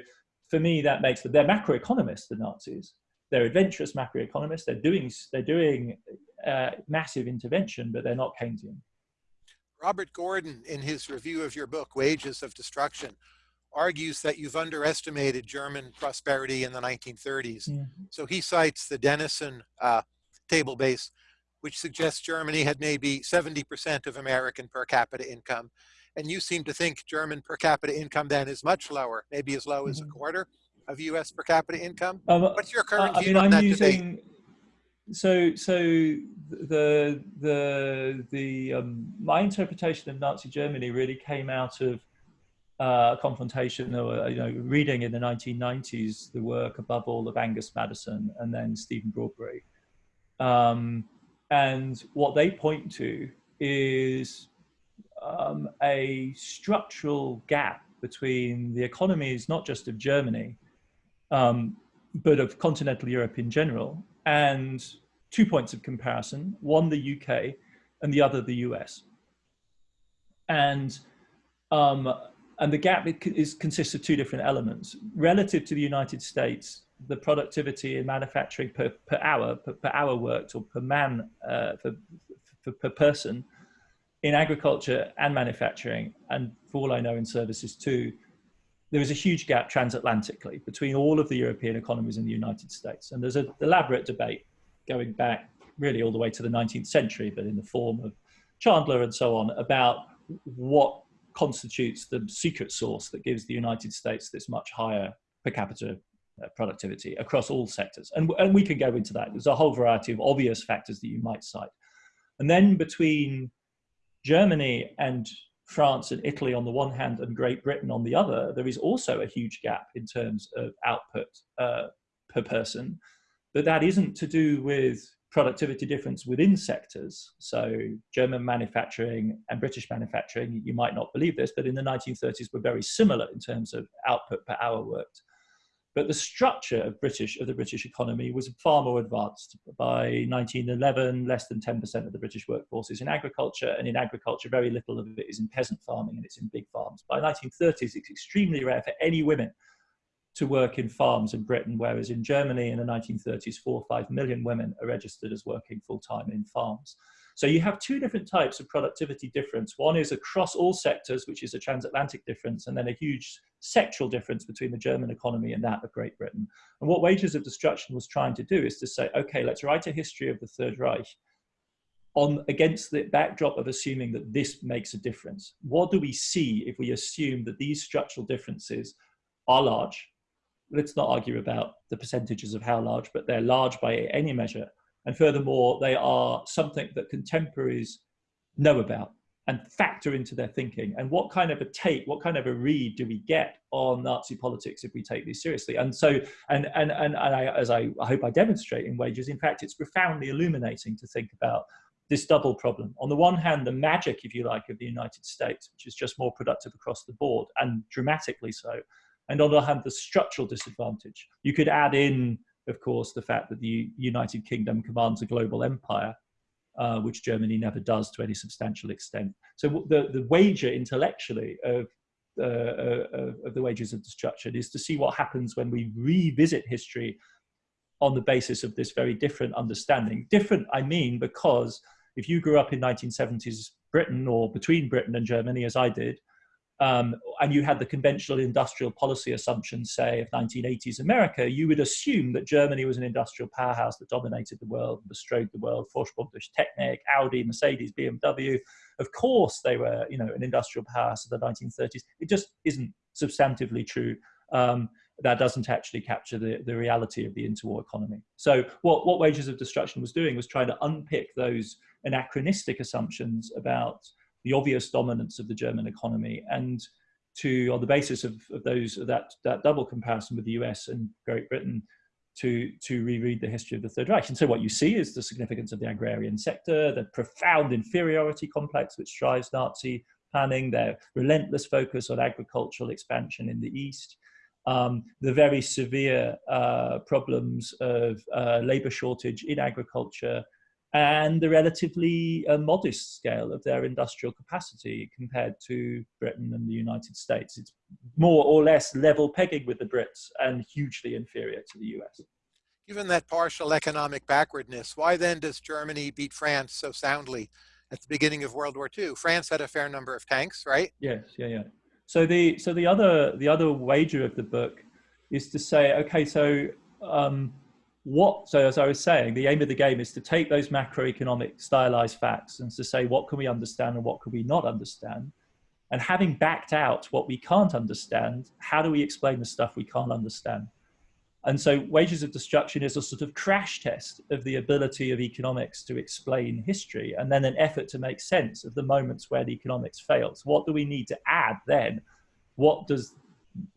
B: for me, that makes them, they're macroeconomists, the Nazis. They're adventurous macroeconomists. They're doing, they're doing uh, massive intervention, but they're not Keynesian.
A: Robert Gordon, in his review of your book, Wages of Destruction, argues that you've underestimated German prosperity in the 1930s. Mm -hmm. So he cites the Denison uh, table base which suggests Germany had maybe 70% of American per capita income. And you seem to think German per capita income then is much lower, maybe as low as a mm-hmm. quarter of US per capita income. Um, What's your current view I mean, on I'm that using, debate?
B: So, so the the the um, my interpretation of Nazi Germany really came out of uh, confrontation or you know reading in the 1990s the work above all of Angus Maddison and then Stephen Broadberry. Um, and what they point to is um, a structural gap between the economies, not just of Germany, um, but of continental Europe in general, and two points of comparison, one the UK and the other the US. And, um, and the gap is, consists of two different elements. Relative to the United States, the productivity in manufacturing per, per hour, per, per hour worked or per man, uh, for, for, per person in agriculture and manufacturing, and for all I know in services too, there is a huge gap transatlantically between all of the European economies and the United States. And there's an elaborate debate going back really all the way to the 19th century, but in the form of Chandler and so on, about what constitutes the secret sauce that gives the United States this much higher per capita uh, productivity across all sectors. And, and we can go into that. There's a whole variety of obvious factors that you might cite. And then between Germany and France and Italy on the one hand and Great Britain on the other, there is also a huge gap in terms of output uh, per person. But that isn't to do with productivity difference within sectors. So German manufacturing and British manufacturing, you might not believe this, but in the 1930s were very similar in terms of output per hour worked. But the structure of British of the British economy was far more advanced. By 1911, less than 10% of the British workforce is in agriculture, and in agriculture, very little of it is in peasant farming and it's in big farms. By 1930s, it's extremely rare for any women to work in farms in Britain, whereas in Germany in the 1930s, four or five million women are registered as working full time in farms. So you have two different types of productivity difference. One is across all sectors, which is a transatlantic difference, and then a huge sectoral difference between the German economy and that of Great Britain. And what Wages of Destruction was trying to do is to say, okay, let's write a history of the Third Reich on against the backdrop of assuming that this makes a difference. What do we see if we assume that these structural differences are large? Let's not argue about the percentages of how large, but they're large by any measure. And furthermore, they are something that contemporaries know about and factor into their thinking. And what kind of a take what kind of a read do we get on nazi politics if we take these seriously? And so and and and, and I, as I, I hope i demonstrate in wages in fact it's profoundly illuminating to think about this double problem. On the one hand the magic if you like of the united states which is just more productive across the board and dramatically so and on the other hand the structural disadvantage you could add in of course the fact that the united kingdom commands a global empire uh, which Germany never does to any substantial extent. So the, the wager intellectually of, uh, uh, of the wages of destruction is to see what happens when we revisit history on the basis of this very different understanding. Different, I mean, because if you grew up in 1970s Britain or between Britain and Germany, as I did, um, and you had the conventional industrial policy assumptions, say, of 1980s America, you would assume that Germany was an industrial powerhouse that dominated the world, bestrode the world, Vorsprung durch Technik, Audi, Mercedes, BMW. Of course, they were, you know, an industrial powerhouse of the 1930s. It just isn't substantively true. Um, that doesn't actually capture the, the reality of the interwar economy. So what, what Wages of Destruction was doing was trying to unpick those anachronistic assumptions about the obvious dominance of the German economy and to, on the basis of, of those that, that double comparison with the US and Great Britain, to, to reread the history of the Third Reich. And so what you see is the significance of the agrarian sector, the profound inferiority complex which drives Nazi planning, their relentless focus on agricultural expansion in the East, um, the very severe uh, problems of uh, labor shortage in agriculture, and the relatively uh, modest scale of their industrial capacity compared to Britain and the United States. It's more or less level pegging with the Brits and hugely inferior to the US.
A: Given that partial economic backwardness, why then does Germany beat France so soundly at the beginning of World War II? France had a fair number of tanks, right?
B: Yes, yeah, yeah. So the so the other the other wager of the book is to say, okay, so um, what, so as I was saying, the aim of the game is to take those macroeconomic stylized facts and to say, what can we understand and what can we not understand? And having backed out what we can't understand, how do we explain the stuff we can't understand? And so wages of destruction is a sort of crash test of the ability of economics to explain history and then an effort to make sense of the moments where the economics fails. What do we need to add then? What does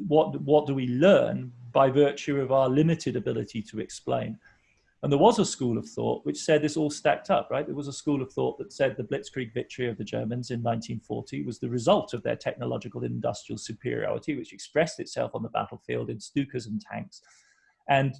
B: what what do we learn by virtue of our limited ability to explain. And there was a school of thought which said this all stacked up, right? There was a school of thought that said the Blitzkrieg victory of the Germans in 1940 was the result of their technological industrial superiority, which expressed itself on the battlefield in Stukas and tanks. And,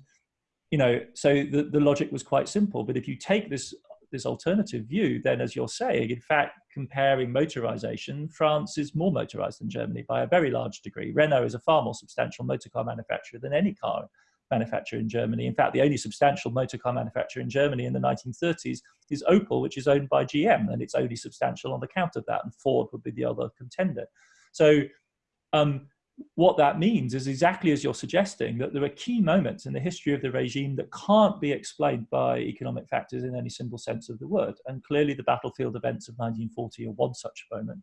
B: you know, so the, the logic was quite simple. But if you take this, this alternative view, then as you're saying, in fact, comparing motorization, France is more motorized than Germany by a very large degree. Renault is a far more substantial motor car manufacturer than any car manufacturer in Germany. In fact, the only substantial motor car manufacturer in Germany in the 1930s is Opel, which is owned by GM, and it's only substantial on account of that, and Ford would be the other contender. So um, what that means is exactly as you're suggesting that there are key moments in the history of the regime that can't be explained by economic factors in any simple sense of the word. And clearly the battlefield events of 1940 are one such moment.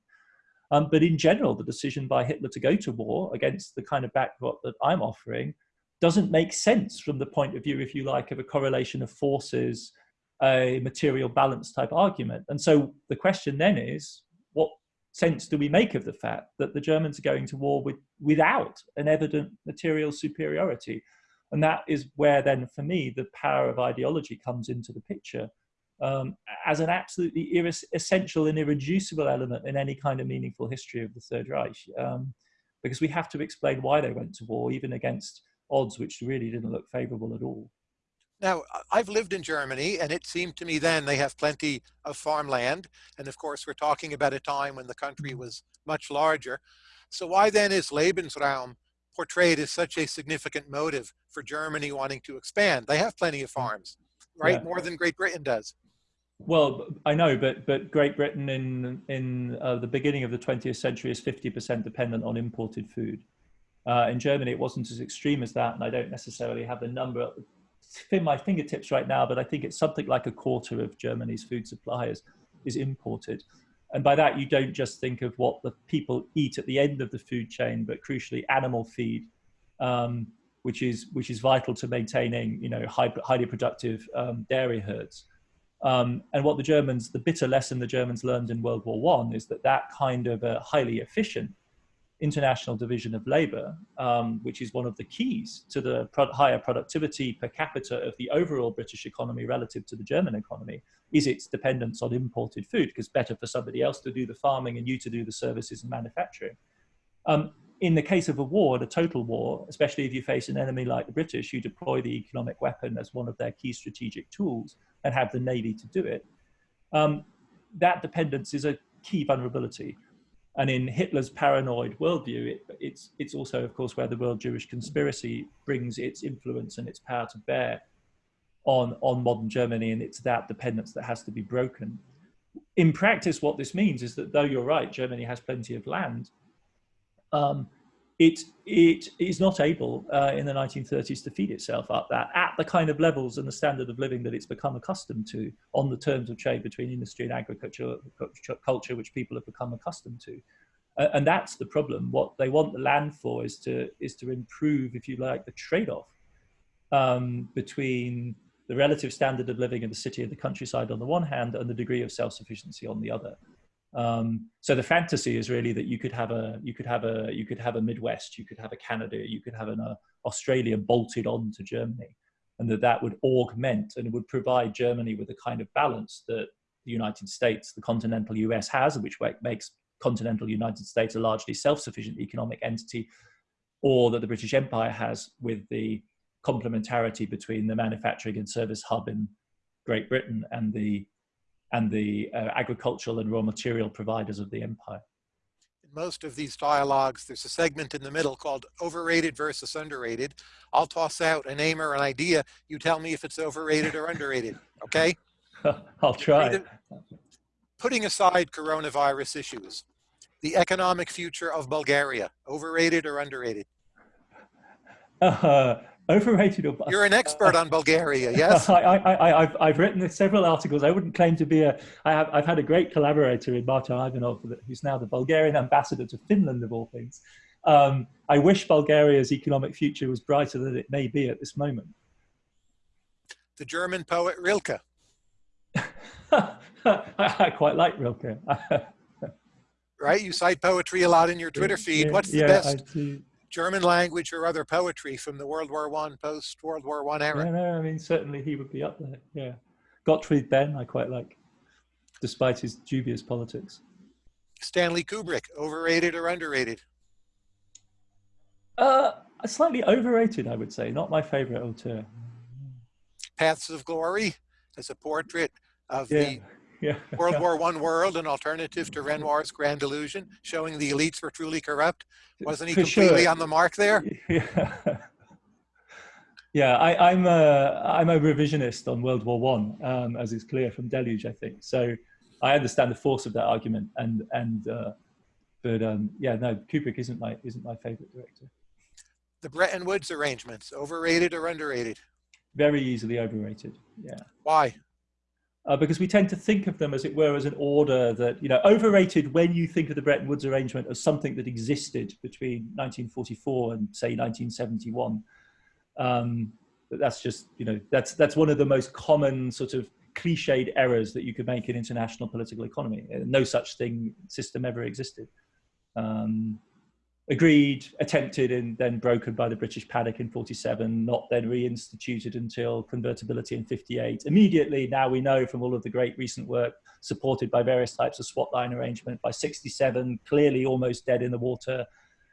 B: Um, but in general, the decision by Hitler to go to war against the kind of backdrop that I'm offering doesn't make sense from the point of view, if you like, of a correlation of forces, a material balance type argument. And so the question then is, sense do we make of the fact that the Germans are going to war with, without an evident material superiority? And that is where then, for me, the power of ideology comes into the picture um, as an absolutely essential and irreducible element in any kind of meaningful history of the Third Reich. Um, because we have to explain why they went to war, even against odds which really didn't look favorable at all.
A: Now, I've lived in Germany, and it seemed to me then they have plenty of farmland. And of course, we're talking about a time when the country mm-hmm. was much larger. So why then is Lebensraum portrayed as such a significant motive for Germany wanting to expand? They have plenty of mm-hmm. farms, right? Yeah. More than Great Britain does.
B: Well, I know, but but Great Britain in in uh, the beginning of the 20th century is 50% dependent on imported food. Uh, in Germany, it wasn't as extreme as that, and I don't necessarily have the number in my fingertips right now, but I think it's something like a quarter of Germany's food suppliers is imported. And by that, you don't just think of what the people eat at the end of the food chain, but crucially animal feed, um, which is which is vital to maintaining you know high, highly productive um, dairy herds. Um, and what the Germans, the bitter lesson the Germans learned in World War One is that that kind of a highly efficient international division of labor, um, which is one of the keys to the pro higher productivity per capita of the overall British economy relative to the German economy, is its dependence on imported food, because better for somebody else to do the farming and you to do the services and manufacturing. Um, in the case of a war, a total war, especially if you face an enemy like the British, you deploy the economic weapon as one of their key strategic tools and have the navy to do it. Um, that dependence is a key vulnerability. And in Hitler's paranoid worldview, it, it's, it's also, of course, where the world Jewish conspiracy brings its influence and its power to bear on, on modern Germany. And it's that dependence that has to be broken. In practice, what this means is that though you're right, Germany has plenty of land, um, it, it is not able uh, in the 1930s to feed itself up that at the kind of levels and the standard of living that it's become accustomed to on the terms of trade between industry and agriculture, culture, which people have become accustomed to. Uh, and that's the problem. What they want the land for is to, is to improve, if you like, the trade-off um, between the relative standard of living in the city and the countryside on the one hand and the degree of self-sufficiency on the other. Um, so the fantasy is really that you could have a you could have a you could have a Midwest, you could have a Canada, you could have an uh, Australia bolted on to Germany, and that that would augment and would provide Germany with a kind of balance that the United States, the continental US has, which makes continental United States a largely self-sufficient economic entity, or that the British Empire has with the complementarity between the manufacturing and service hub in Great Britain and the and the uh, agricultural and raw material providers of the empire.
A: In most of these dialogues, there's a segment in the middle called overrated versus underrated. I'll toss out a name or an idea. You tell me if it's overrated or underrated, okay?
B: I'll try.
A: Putting aside coronavirus issues, the economic future of Bulgaria, overrated or underrated?
B: Uh, Overrated or
A: You're an expert on Bulgaria, yes?
B: I, I, I've, I've written several articles. I wouldn't claim to be a. I have, I've had a great collaborator in Martin Ivanov, who's now the Bulgarian ambassador to Finland, of all things. Um, I wish Bulgaria's economic future was brighter than it may be at this moment.
A: The German poet Rilke.
B: I, I quite like Rilke.
A: right? You cite poetry a lot in your Twitter feed. What's the
B: yeah,
A: best? German language or other poetry from the World War One, post World War One era.
B: Yeah, no, I mean certainly he would be up there. Yeah, Gottfried Benn, I quite like, despite his dubious politics.
A: Stanley Kubrick, overrated or underrated?
B: Uh, slightly overrated, I would say. Not my favorite auteur.
A: Paths of Glory, as a portrait of
B: yeah.
A: the yeah. World War One world, an alternative to Renoir's Grand Illusion, showing the elites were truly corrupt. Wasn't he
B: For
A: completely
B: sure.
A: on the mark there?
B: Yeah, yeah. I, am a I'm a revisionist on World War One, um, as is clear from Deluge, I think. So I understand the force of that argument, and and uh, but um, yeah, no, Kubrick isn't my isn't my favorite director.
A: The Bretton Woods arrangements, overrated or underrated?
B: Very easily overrated. Yeah.
A: Why?
B: Uh, because we tend to think of them as it were as an order that you know overrated when you think of the Bretton Woods arrangement as something that existed between 1944 and say 1971. Um, that's just you know that's that's one of the most common sort of cliched errors that you could make in international political economy. No such thing system ever existed. Um, agreed, attempted, and then broken by the British panic in 47, not then reinstituted until convertibility in 58. Immediately, now we know from all of the great recent work supported by various types of swap line arrangement, by 67, clearly almost dead in the water,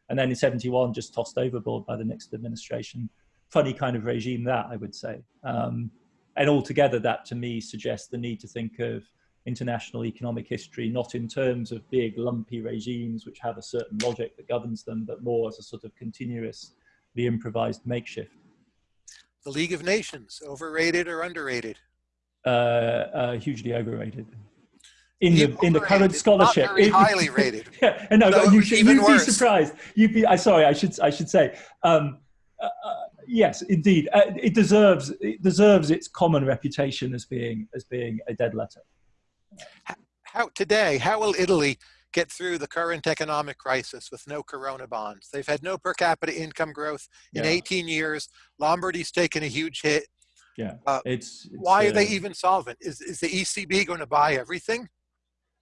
B: and then in 71, just tossed overboard by the next administration. Funny kind of regime that, I would say. Um, and altogether, that to me suggests the need to think of international economic history, not in terms of big lumpy regimes which have a certain logic that governs them, but more as a sort of continuous, the improvised makeshift.
A: The League of Nations, overrated or underrated?
B: Uh, uh, hugely overrated. In the, in the current scholarship,
A: Not very highly rated.
B: yeah, no,
A: No,
B: you should you'd be surprised. You'd be. I sorry. I should. I should say. Um, uh, uh, yes, indeed, uh, it deserves. It deserves its common reputation as being as being a dead letter.
A: How today, how will Italy get through the current economic crisis with no corona bonds? They've had no per capita income growth in
B: Yeah.
A: 18 years. Lombardy's taken a huge hit.
B: Yeah, uh, it's, it's,
A: why are they even solvent? Is is the ECB going to buy everything?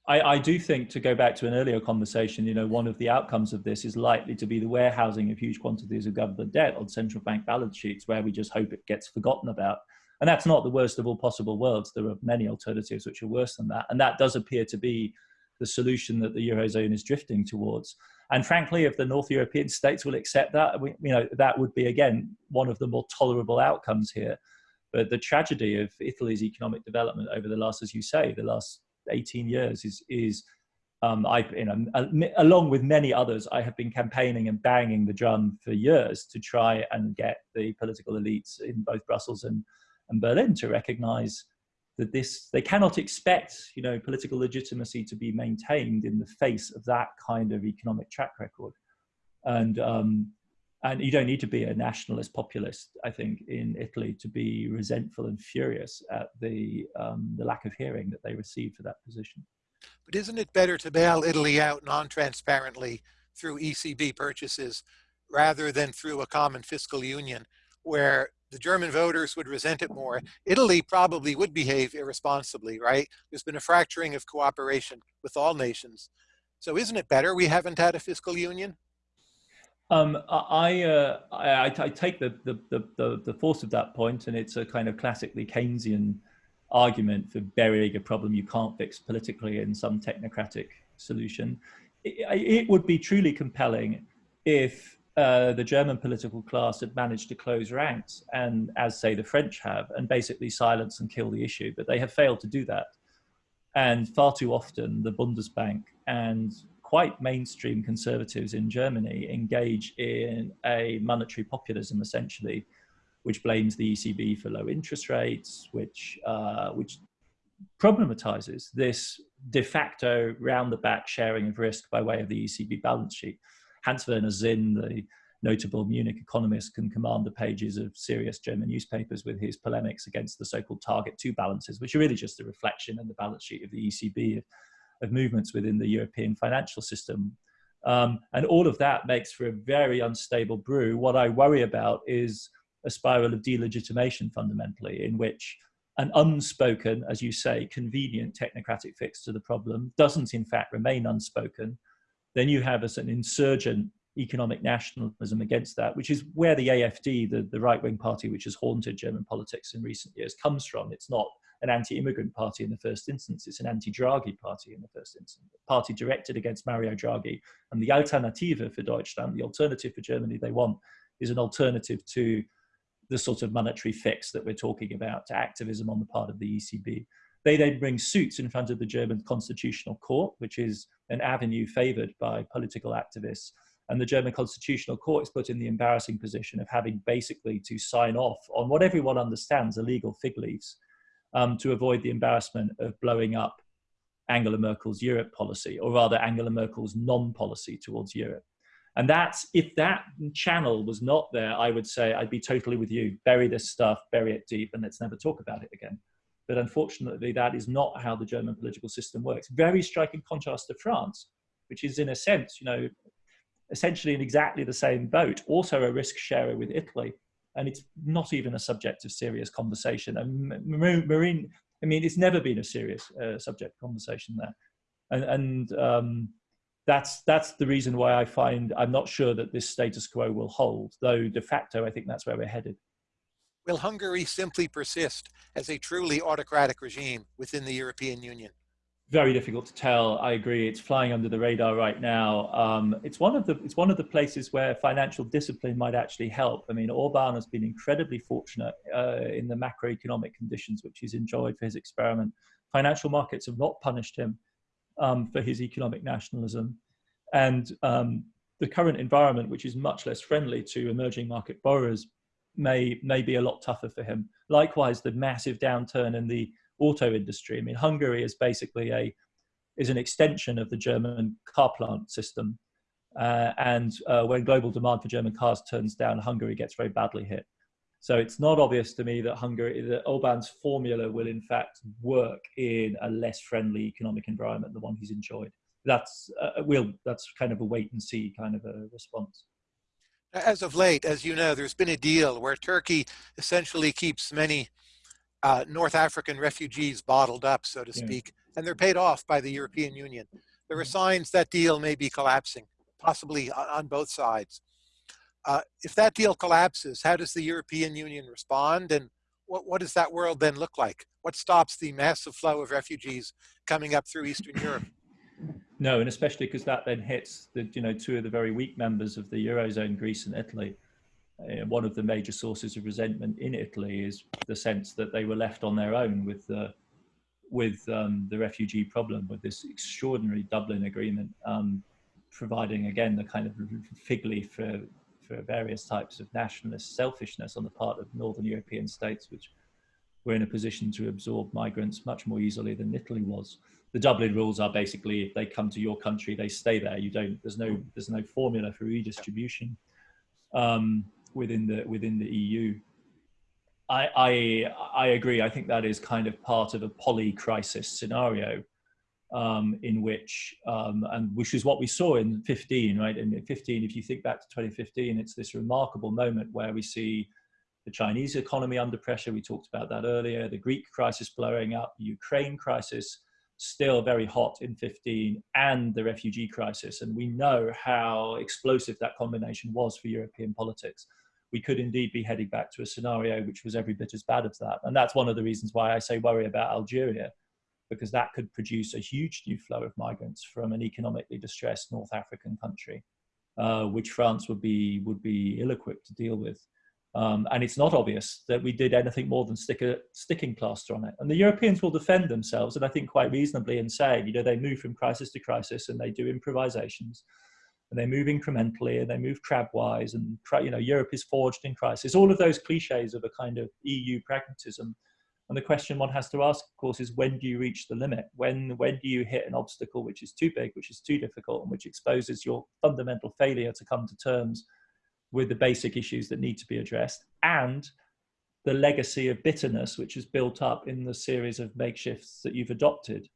B: I, I, do think to go back to an earlier conversation, you know, one of the outcomes of this is likely to be the warehousing of huge quantities of government debt on central bank balance sheets, where we just hope it gets forgotten about. And that's not the worst of all possible worlds. There are many alternatives which are worse than that. And that does appear to be the solution that the Eurozone is drifting towards. And frankly, if the North European states will accept that, we, you know, that would be, again, one of the more tolerable outcomes here. But the tragedy of Italy's economic development over the last, as you say, the last 18 years is is um, I, you know, along with many others, I have been campaigning and banging the drum for years to try and get the political elites in both Brussels and, and Berlin to recognize that this, they cannot expect, you know, political legitimacy to be maintained in the face of that kind of economic track record. And, um, and you don't need to be a nationalist populist, I think, in Italy to be resentful and furious at the, um, the lack of hearing that they received for that position.
A: But isn't it better to bail Italy out non-transparently through ECB purchases rather than through a common fiscal union where the German voters would resent it more. Italy probably would behave irresponsibly, right? There's been a fracturing of cooperation with all nations. So isn't it better we haven't had a fiscal union?
B: Um, I, uh, I, I, take the, the, the, the, force of that point, and it's a kind of classically Keynesian argument for burying a problem you can't fix politically in some technocratic solution. It, it would be truly compelling if uh, the German political class had managed to close ranks, and as say the French have, and basically silence and kill the issue, but they have failed to do that. And far too often, the Bundesbank and quite mainstream conservatives in Germany engage in a monetary populism, essentially, which blames the ECB for low interest rates, which uh, which problematizes this de facto round the back sharing of risk by way of the ECB balance sheet. Hans Werner Sinn, the notable Munich economist, can command the pages of serious German newspapers with his polemics against the so-called Target 2 balances, which are really just a reflection in the balance sheet of the ECB of movements within the European financial system. Um, and all of that makes for a very unstable brew. What I worry about is a spiral of delegitimation fundamentally, in which an unspoken, as you say, convenient technocratic fix to the problem doesn't in fact remain unspoken. Then you have as an insurgent economic nationalism against that, which is where the AFD, the, the right-wing party which has haunted German politics in recent years, comes from. It's not an anti-immigrant party in the first instance. It's an anti-Draghi party in the first instance. A party directed against Mario Draghi. And the Alternative for Deutschland, the alternative for Germany they want, is an alternative to the sort of monetary fix that we're talking about, to activism on the part of the ECB. They then bring suits in front of the German Constitutional Court, which is an avenue favored by political activists. And the German Constitutional Court is put in the embarrassing position of having basically to sign off on what everyone understands are legal fig leaves um, to avoid the embarrassment of blowing up Angela Merkel's Europe policy, or rather Angela Merkel's non-policy towards Europe. And that's, if that channel was not there, I would say I'd be totally with you. Bury this stuff, bury it deep, and let's never talk about it again. But unfortunately, that is not how the German political system works. Very striking contrast to France, which is in a sense, you know, essentially in exactly the same boat, also a risk sharer with Italy, and it's not even a subject of serious conversation. And marine, I mean, it's never been a serious uh, subject conversation there, and, and um, that's that's the reason why I find I'm not sure that this status quo will hold. Though de facto, I think that's where we're headed.
A: Will Hungary simply persist as a truly autocratic regime within the European Union?
B: very difficult to tell. I agree. It's flying under the radar right now. Um, it's one of the it's one of the places where financial discipline might actually help. I mean, Orban has been incredibly fortunate uh, in the macroeconomic conditions which he's enjoyed for his experiment. Financial markets have not punished him um, for his economic nationalism, and um, the current environment, which is much less friendly to emerging market borrowers, may may be a lot tougher for him. Likewise, the massive downturn in the auto industry. I mean, Hungary is basically a is an extension of the German car plant system. Uh, and uh, when global demand for German cars turns down, Hungary gets very badly hit. So it's not obvious to me that Hungary, that Orban's formula will in fact work in a less friendly economic environment, than the one he's enjoyed. That's uh, will that's kind of a wait and see kind of a response.
A: As of late, as you know, there's been a deal where Turkey essentially keeps many uh, North African refugees bottled up, so to yeah. speak, and they're paid off by the European Union. There are signs that deal may be collapsing, possibly on both sides. Uh, if that deal collapses, how does the European Union respond and what, what does that world then look like? What stops the massive flow of refugees coming up through Eastern Europe?
B: No, and especially because that then hits the, you know, two of the very weak members of the Eurozone, Greece and Italy. Uh, one of the major sources of resentment in Italy is the sense that they were left on their own with the, with um, the refugee problem, with this extraordinary Dublin agreement, um, providing again the kind of fig leaf for for various types of nationalist selfishness on the part of northern European states, which were in a position to absorb migrants much more easily than Italy was. The Dublin rules are basically if they come to your country, they stay there. You don't. There's no. There's no formula for redistribution um, within the within the EU. I, I I agree. I think that is kind of part of a poly crisis scenario um, in which, um, and which is what we saw in 15, right? In 15, if you think back to 2015, it's this remarkable moment where we see the Chinese economy under pressure. We talked about that earlier. The Greek crisis blowing up, the Ukraine crisis still very hot in 15, and the refugee crisis. And we know how explosive that combination was for European politics. We could indeed be heading back to a scenario which was every bit as bad as that. And that's one of the reasons why I say worry about Algeria because that could produce a huge new flow of migrants from an economically distressed North African country, uh, which France would be would be ill-equipped to deal with. Um, and it's not obvious that we did anything more than stick a sticking plaster on it. And the Europeans will defend themselves, and I think quite reasonably, in saying, you know, they move from crisis to crisis and they do improvisations, and they move incrementally and they move crabwise, and you know, Europe is forged in crisis. All of those cliches of a kind of EU pragmatism and the question one has to ask, of course, is when do you reach the limit? When, when do you hit an obstacle which is too big, which is too difficult, and which exposes your fundamental failure to come to terms with the basic issues that need to be addressed and the legacy of bitterness which is built up in the series of makeshifts that you've adopted.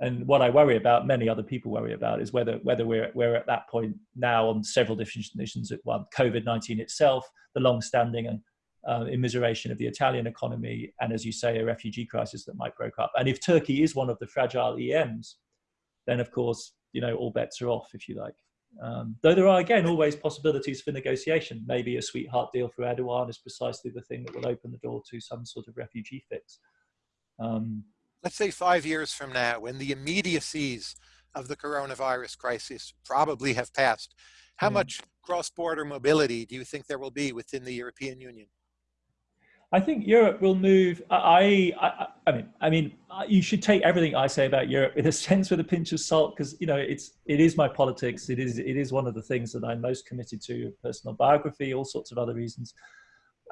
B: And what I worry about, many other people worry about, is whether whether we're we're at that point now on several definitions at one. COVID nineteen itself, the long-standing and uh, immiseration of the Italian economy, and as you say, a refugee crisis that might break up. And if Turkey is one of the fragile EMs, then of course, you know, all bets are off, if you like. Um, though there are, again, always possibilities for negotiation. Maybe a sweetheart deal for Erdogan is precisely the thing that will open the door to some sort of refugee fix. Um,
A: Let's say five years from now, when the immediacies of the coronavirus crisis probably have passed, how yeah. much cross-border mobility do you think there will be within the European Union?
B: I think Europe will move. I, I, I mean, I mean, you should take everything I say about Europe in a sense with a pinch of salt, because you know it's it is my politics. It is it is one of the things that I'm most committed to. Personal biography, all sorts of other reasons.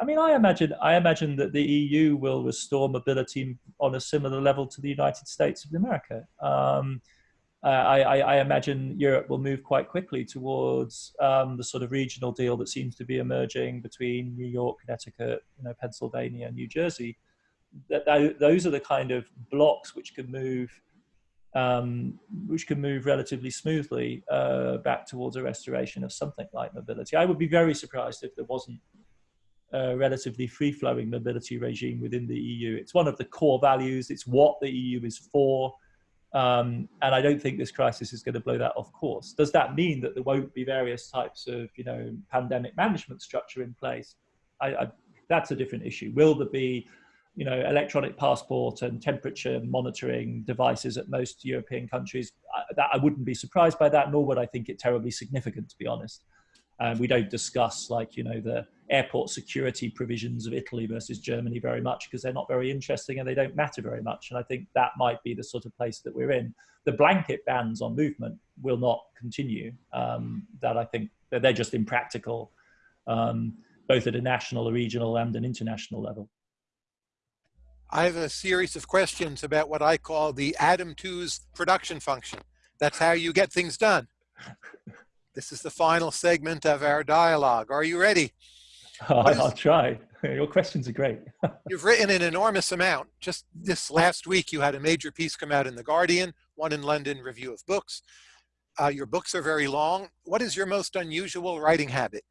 B: I mean, I imagine I imagine that the EU will restore mobility on a similar level to the United States of America. Um, uh, I, I, imagine Europe will move quite quickly towards um, the sort of regional deal that seems to be emerging between New York, Connecticut, you know, Pennsylvania, and New Jersey. That, that those are the kind of blocks which can move, um, which can move relatively smoothly uh, back towards a restoration of something like mobility. I would be very surprised if there wasn't a relatively free-flowing mobility regime within the EU. It's one of the core values. It's what the EU is for um, and I don't think this crisis is going to blow that off course. Does that mean that there won't be various types of, you know, pandemic management structure in place? I, I, that's a different issue. Will there be, you know, electronic passport and temperature monitoring devices at most European countries? I, that, I wouldn't be surprised by that, nor would I think it terribly significant, to be honest. Um, we don't discuss like, you know, the airport security provisions of Italy versus Germany very much because they're not very interesting and they don't matter very much. And I think that might be the sort of place that we're in. The blanket bans on movement will not continue. Um, that I think that they're just impractical, um, both at a national, a regional and an international level.
A: I have a series of questions about what I call the Adam Tooze production function. That's how you get things done. This is the final segment of our dialogue. Are you ready?
B: I'll try. Your questions are great.
A: you've written an enormous amount. Just this last week, you had a major piece come out in The Guardian, one in London Review of Books. Uh, your books are very long. What is your most unusual writing habit?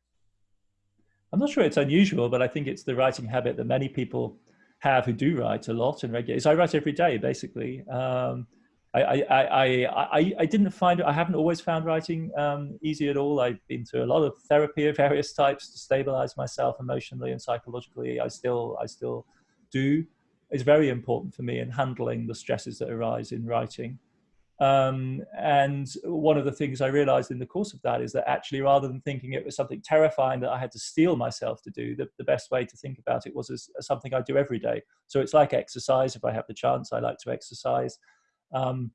B: I'm not sure it's unusual, but I think it's the writing habit that many people have who do write a lot and regularly. So I write every day, basically. Um, I, I, I, I, I didn't find, I haven't always found writing um, easy at all. I've been through a lot of therapy of various types to stabilize myself emotionally and psychologically. I still, I still do. It's very important for me in handling the stresses that arise in writing. Um, and one of the things I realized in the course of that is that actually, rather than thinking it was something terrifying that I had to steel myself to do, the, the best way to think about it was as, as, something I do every day. So it's like exercise. If I have the chance, I like to exercise. Um,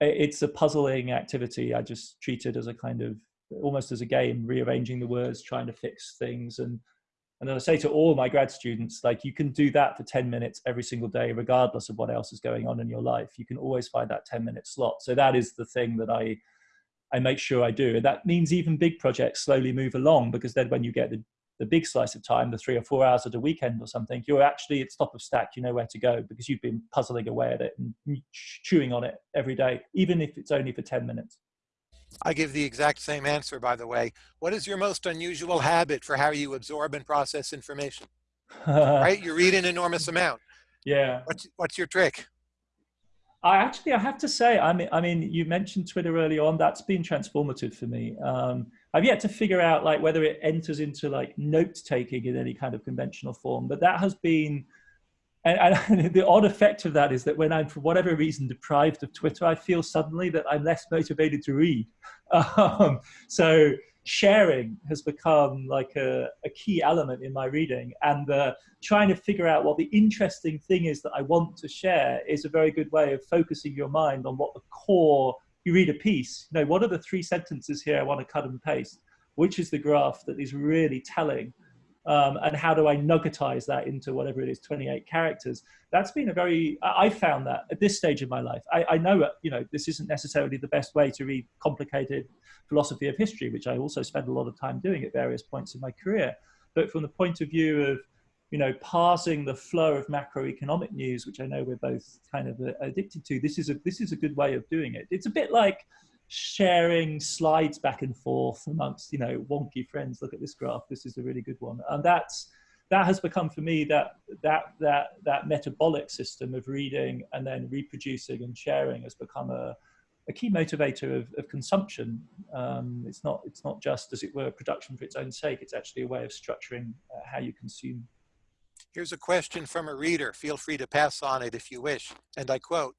B: it's a puzzling activity. I just treat it as a kind of almost as a game, rearranging the words, trying to fix things and and I say to all my grad students, like you can do that for 10 minutes every single day, regardless of what else is going on in your life. You can always find that 10 minute slot. So that is the thing that I, I make sure I do. And that means even big projects slowly move along because then when you get the, the big slice of time, the three or four hours at a weekend or something, you're actually at top of stack, you know where to go because you've been puzzling away at it and chewing on it every day, even if it's only for 10 minutes.
A: I give the exact same answer, by the way. What is your most unusual habit for how you absorb and process information? right? You read an enormous amount.
B: Yeah.
A: What's, what's your trick?
B: I actually, I have to say, I mean, I mean, you mentioned Twitter early on. That's been transformative for me. Um, I've yet to figure out like whether it enters into like note taking in any kind of conventional form, but that has been and, and, the odd effect of that is that when I'm, for whatever reason, deprived of Twitter, I feel suddenly that I'm less motivated to read. Um, so sharing has become like a, a, key element in my reading, and trying to figure out what the interesting thing is that I want to share is a very good way of focusing your mind on what the core. You read a piece, you know, what are the three sentences here I want to cut and paste? Which is the graph that is really telling? um, and how do I nuggetize that into whatever it is, 28 characters? That's been a very, I found that at this stage of my life. I, I know, you know, this isn't necessarily the best way to read complicated philosophy of history, which I also spend a lot of time doing at various points in my career. But from the point of view of, you know, parsing the flow of macroeconomic news, which I know we're both kind of uh, addicted to, this is a, this is a good way of doing it. It's a bit like, sharing slides back and forth amongst you know wonky friends. Look at this graph. This is a really good one. And that's that has become for me that that that that metabolic system of reading and then reproducing and sharing has become a, a key motivator of, of consumption. Um, it's not it's not just as it were production for its own sake. It's actually a way of structuring uh, how you consume
A: here's a question from a reader feel free to pass on it if you wish and i quote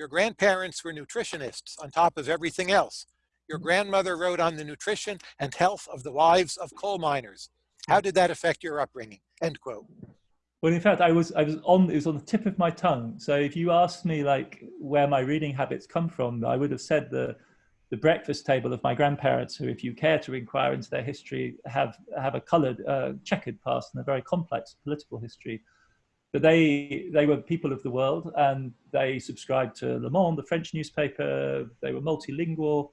A: your grandparents were nutritionists on top of everything else. Your mm-hmm. grandmother wrote on the nutrition and health of the wives of coal miners. How did that affect your upbringing? End quote.
B: Well, in fact, I was I was on it was on the tip of my tongue. So if you asked me like where my reading habits come from, I would have said the the breakfast table of my grandparents, who, if you care to inquire into their history, have have a coloured, uh, checkered past and a very complex political history but they they were people of the world and they subscribed to Le Monde, the French newspaper. They were multilingual,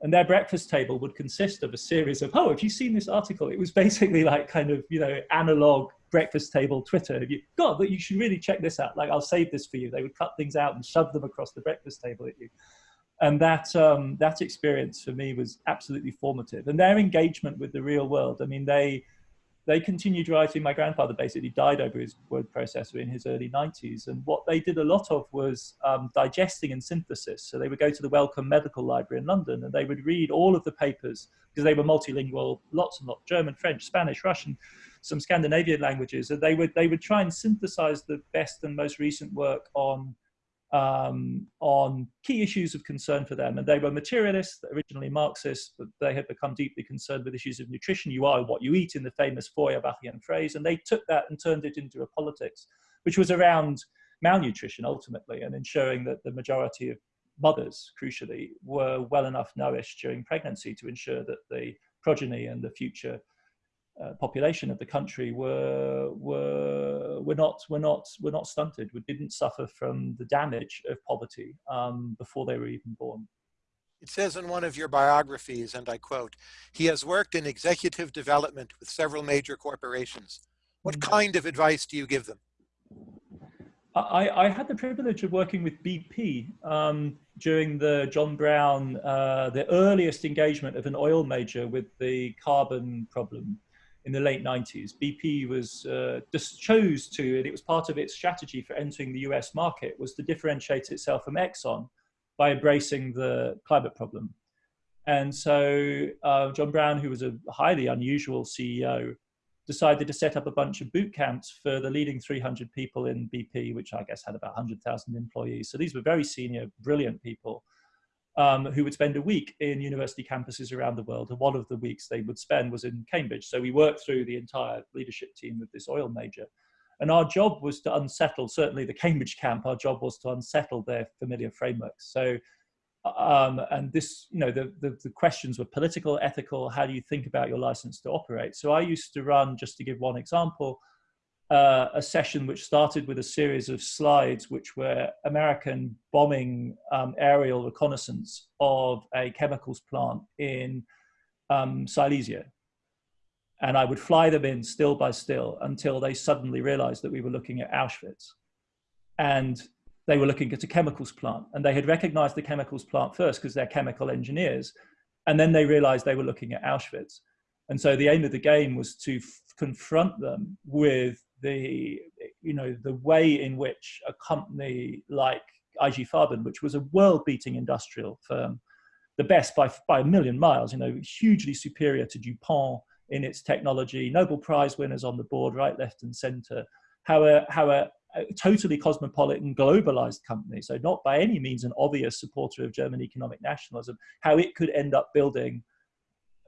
B: and their breakfast table would consist of a series of oh, have you seen this article? It was basically like kind of you know analog breakfast table Twitter. Have you God, that you should really check this out. Like I'll save this for you. They would cut things out and shove them across the breakfast table at you. And that um, that experience for me was absolutely formative. And their engagement with the real world. I mean, they they continued writing. My grandfather basically died over his word processor in his early 90s. And what they did a lot of was um, digesting and synthesis. So they would go to the Wellcome Medical Library in London and they would read all of the papers because they were multilingual, lots and lots, German, French, Spanish, Russian, some Scandinavian languages. And they would, they would try and synthesize the best and most recent work on um, on key issues of concern for them. And they were materialists, originally Marxists, but they had become deeply concerned with issues of nutrition. You are what you eat in the famous Feuerbachian phrase. And they took that and turned it into a politics, which was around malnutrition ultimately and ensuring that the majority of mothers, crucially, were well enough nourished during pregnancy to ensure that the progeny and the future uh, population of the country were were were not were not were not stunted. We didn't suffer from the damage of poverty um, before they were even born.
A: It says in one of your biographies, and I quote, he has worked in executive development with several major corporations. What mm. kind of advice do you give them?
B: I, I had the privilege of working with BP um, during the John Browne, uh, the earliest engagement of an oil major with the carbon problem in the late 90s. BP was uh, just chose to, and it was part of its strategy for entering the US market, was to differentiate itself from Exxon by embracing the climate problem. And so uh, John Browne, who was a highly unusual CEO, decided to set up a bunch of boot camps for the leading 300 people in BP, which I guess had about 100,000 employees. So these were very senior, brilliant people um, who would spend a week in university campuses around the world. And one of the weeks they would spend was in Cambridge. So we worked through the entire leadership team of this oil major. And our job was to unsettle, certainly the Cambridge camp, our job was to unsettle their familiar frameworks. So, um, and this, you know, the, the, the questions were political, ethical, how do you think about your license to operate? So I used to run, just to give one example, uh, a session which started with a series of slides which were American bombing um, aerial reconnaissance of a chemicals plant in um, Silesia. And I would fly them in still by still until they suddenly realized that we were looking at Auschwitz. And they were looking at a chemicals plant. And they had recognized the chemicals plant first because they're chemical engineers. And then they realized they were looking at Auschwitz. And so the aim of the game was to confront them with the you know the way in which a company like IG Farben, which was a world-beating industrial firm, the best by by a million miles, you know, hugely superior to DuPont in its technology, Nobel Prize winners on the board, right, left, and centre. How a how a, a totally cosmopolitan, globalized company, so not by any means an obvious supporter of German economic nationalism, how it could end up building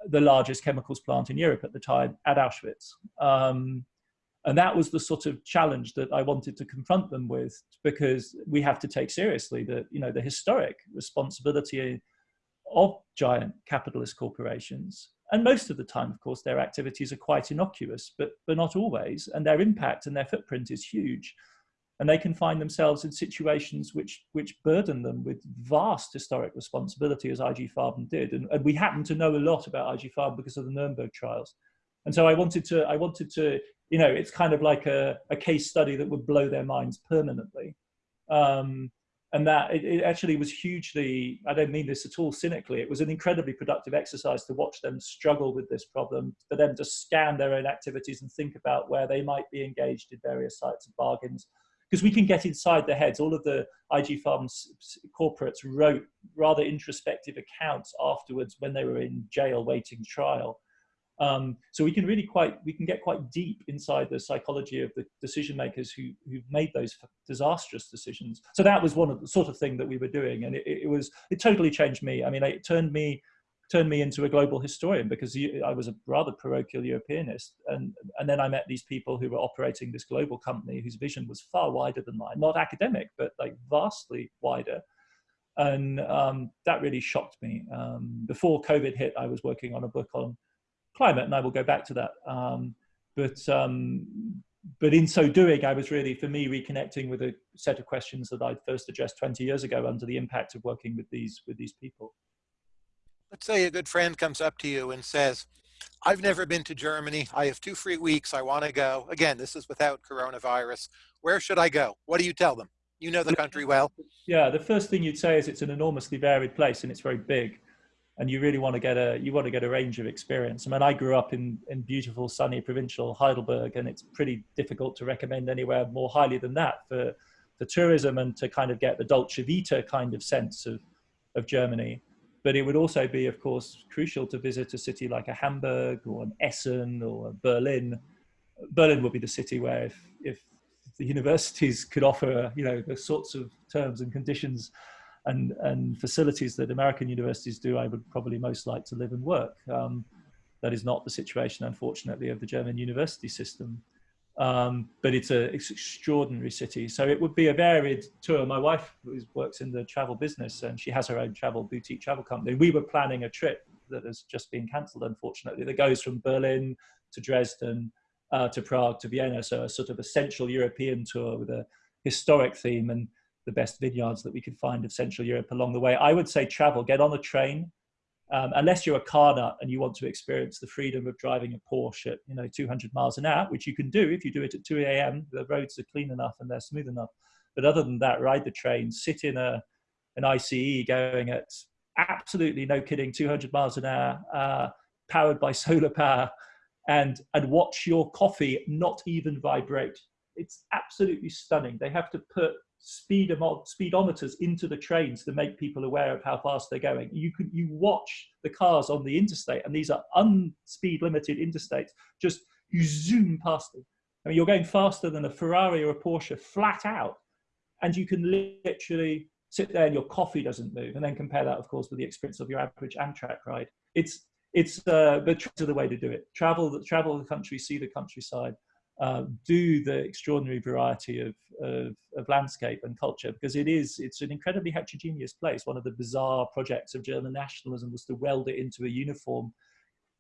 B: the largest chemicals plant in Europe at the time at Auschwitz. Um, and that was the sort of challenge that I wanted to confront them with because we have to take seriously the, you know, the historic responsibility of giant capitalist corporations. And most of the time, of course, their activities are quite innocuous, but, but not always. And their impact and their footprint is huge. And they can find themselves in situations which, which burden them with vast historic responsibility, as IG Farben did. And, and we happen to know a lot about IG Farben because of the Nuremberg trials. And so I wanted to, I wanted to you know, it's kind of like a, a case study that would blow their minds permanently. Um, and that it, it, actually was hugely, I don't mean this at all cynically, it was an incredibly productive exercise to watch them struggle with this problem, for them to scan their own activities and think about where they might be engaged in various sites of bargains. Because we can get inside their heads. All of the IG Farben's corporates wrote rather introspective accounts afterwards when they were in jail waiting trial um, so we can really quite, we can get quite deep inside the psychology of the decision makers who, who've made those disastrous decisions. So that was one of the sort of thing that we were doing. And it, it was, it totally changed me. I mean, it turned me, turned me into a global historian because I was a rather parochial Europeanist. And, and then I met these people who were operating this global company whose vision was far wider than mine, not academic, but like vastly wider. And um, that really shocked me. Um, before COVID hit, I was working on a book on climate, and I will go back to that. Um, but um, but in so doing, I was really, for me, reconnecting with a set of questions that I first addressed 20 years ago under the impact of working with these with these people.
A: Let's say a good friend comes up to you and says, I've never been to Germany. I have two free weeks. I want to go. Again, this is without coronavirus. Where should I go? What do you tell them? You know the country well.
B: Yeah, the first thing you'd say is it's an enormously varied place and it's very big and you really want to get a you want to get a range of experience. I mean, I grew up in in beautiful, sunny, provincial Heidelberg, and it's pretty difficult to recommend anywhere more highly than that for for tourism and to kind of get the Dolce Vita kind of sense of of Germany. But it would also be, of course, crucial to visit a city like a Hamburg or an Essen or Berlin. Berlin would be the city where if if the universities could offer, you know, the sorts of terms and conditions and, and facilities that American universities do, I would probably most like to live and work. Um, that is not the situation, unfortunately, of the German university system. Um, but it's an extraordinary city. So it would be a varied tour. My wife works in the travel business and she has her own travel boutique travel company. We were planning a trip that has just been cancelled, unfortunately, that goes from Berlin to Dresden uh, to Prague to Vienna. So a sort of a central European tour with a historic theme. And the best vineyards that we could find of Central Europe along the way. I would say travel, get on a train, um, unless you're a car nut and you want to experience the freedom of driving a Porsche at you know 200 miles an hour, which you can do if you do it at 2 a.m. The roads are clean enough and they're smooth enough. But other than that, ride the train, sit in a an ICE going at absolutely no kidding 200 miles an hour, uh, powered by solar power, and, and watch your coffee not even vibrate. It's absolutely stunning. They have to put speedometers into the trains to make people aware of how fast they're going. You can you watch the cars on the interstate, and these are unspeed limited interstates. Just you zoom past them. I mean, you're going faster than a Ferrari or a Porsche flat out, and you can literally sit there and your coffee doesn't move. And then compare that, of course, with the experience of your average Amtrak ride. It's it's uh, but the way to do it. Travel the travel the country, see the countryside, uh, do the extraordinary variety of, of, of, landscape and culture because it is it's an incredibly heterogeneous place. One of the bizarre projects of german nationalism was to weld it into a uniform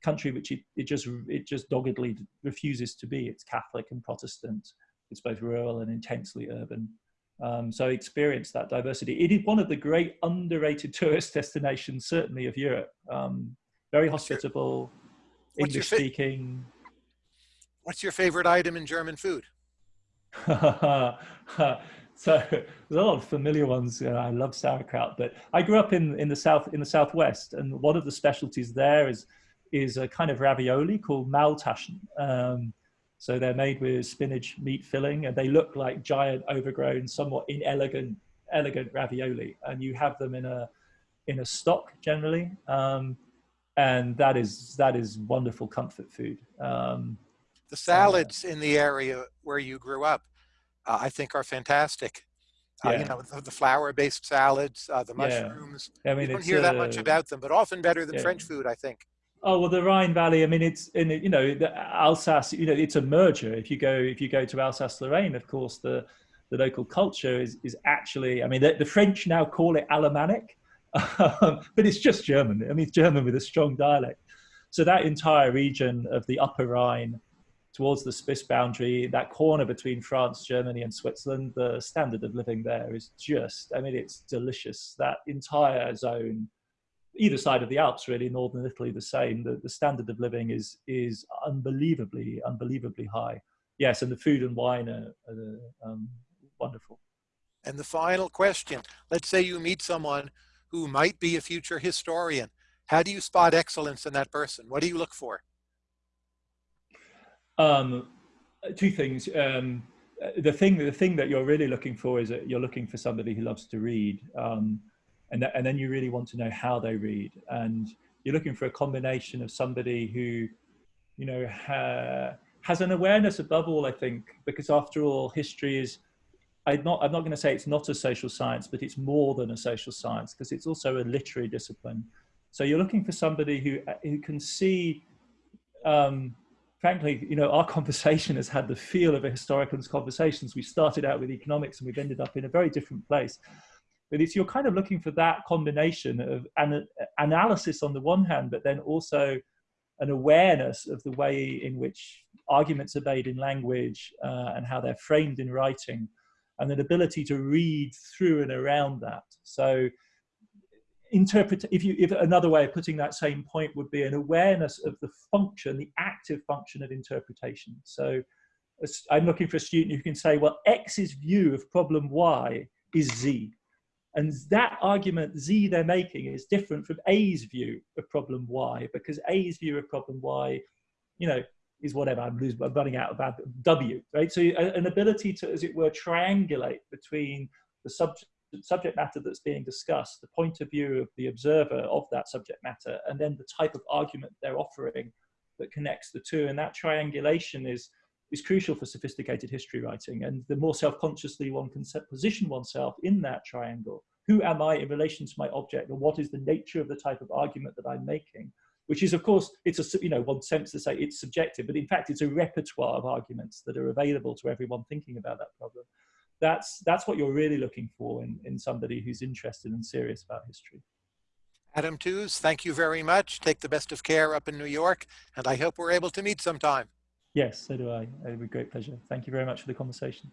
B: country which it, it just it just doggedly refuses to be. It's catholic and protestant. It's both rural and intensely urban. Um, so experience that diversity. It is one of the great underrated tourist destinations certainly of europe. Um, very hospitable english speaking
A: What's your favorite item in German food?
B: so there's a lot of familiar ones. You know, I love sauerkraut, but I grew up in, in the south in the southwest, and one of the specialties there is is a kind of ravioli called Maultaschen. Um, so they're made with spinach meat filling, and they look like giant, overgrown, somewhat inelegant, elegant ravioli. And you have them in a in a stock generally, um, and that is that is wonderful comfort food. Um,
A: the salads in the area where you grew up, uh, I think are fantastic. Yeah. Uh, you know, the, the flour-based salads, uh, the mushrooms. Yeah. I mean, you don't hear that much uh, about them, but often better than yeah. French food, I think.
B: Oh well, the Rhine Valley. I mean, it's in you know the Alsace. You know, it's a merger. If you go if you go to Alsace-Lorraine, of course, the the local culture is is actually. I mean, the, the French now call it Alemannic, um, but it's just German. I mean, it's German with a strong dialect. So that entire region of the Upper Rhine towards the Swiss boundary, that corner between France, Germany, and Switzerland, the standard of living there is just, I mean, it's delicious. That entire zone, either side of the Alps, really, northern Italy, the same. The, the standard of living is is unbelievably, unbelievably high. Yes, and the food and wine are, are um, wonderful.
A: And the final question let's say you meet someone who might be a future historian. How do you spot excellence in that person? What do you look for?
B: Um, two things. Um, the thing, the thing that you're really looking for is that you're looking for somebody who loves to read, um, and and then you really want to know how they read, and you're looking for a combination of somebody who, you know, ha has an awareness above all. I think because after all, history is. I'm not, I'm not going to say it's not a social science, but it's more than a social science because it's also a literary discipline. So you're looking for somebody who, who can see um, frankly, you know, our conversation has had the feel of a historical conversations. We started out with economics and we've ended up in a very different place. But it's you're kind of looking for that combination of an analysis on the one hand, but then also an awareness of the way in which arguments are made in language uh, and how they're framed in writing, and an ability to read through and around that. So interpret if you if another way of putting that same point would be an awareness of the function the active function of interpretation. So i'm looking for a student who can say well x's view of problem y is z. And that argument z they're making is different from a's view of problem y because a's view of problem y you know is whatever i'm losing i'm running out of w right? So an ability to as it were triangulate between the subject subject matter that's being discussed, the point of view of the observer of that subject matter, and then the type of argument they're offering that connects the two. And that triangulation is, is crucial for sophisticated history writing. And the more self-consciously one can position oneself in that triangle, who am I in relation to my object, and what is the nature of the type of argument that I'm making, which is of course, it's a, you know, one sense to say it's subjective, but in fact it's a repertoire of arguments that are available to everyone thinking about that problem that's that's what you're really looking for in, in somebody who's interested and serious about history.
A: Adam Tooze, thank you very much. Take the best of care up in New York, and I hope we're able to meet sometime.
B: Yes, so do I. It would be a great pleasure. Thank you very much for the conversation.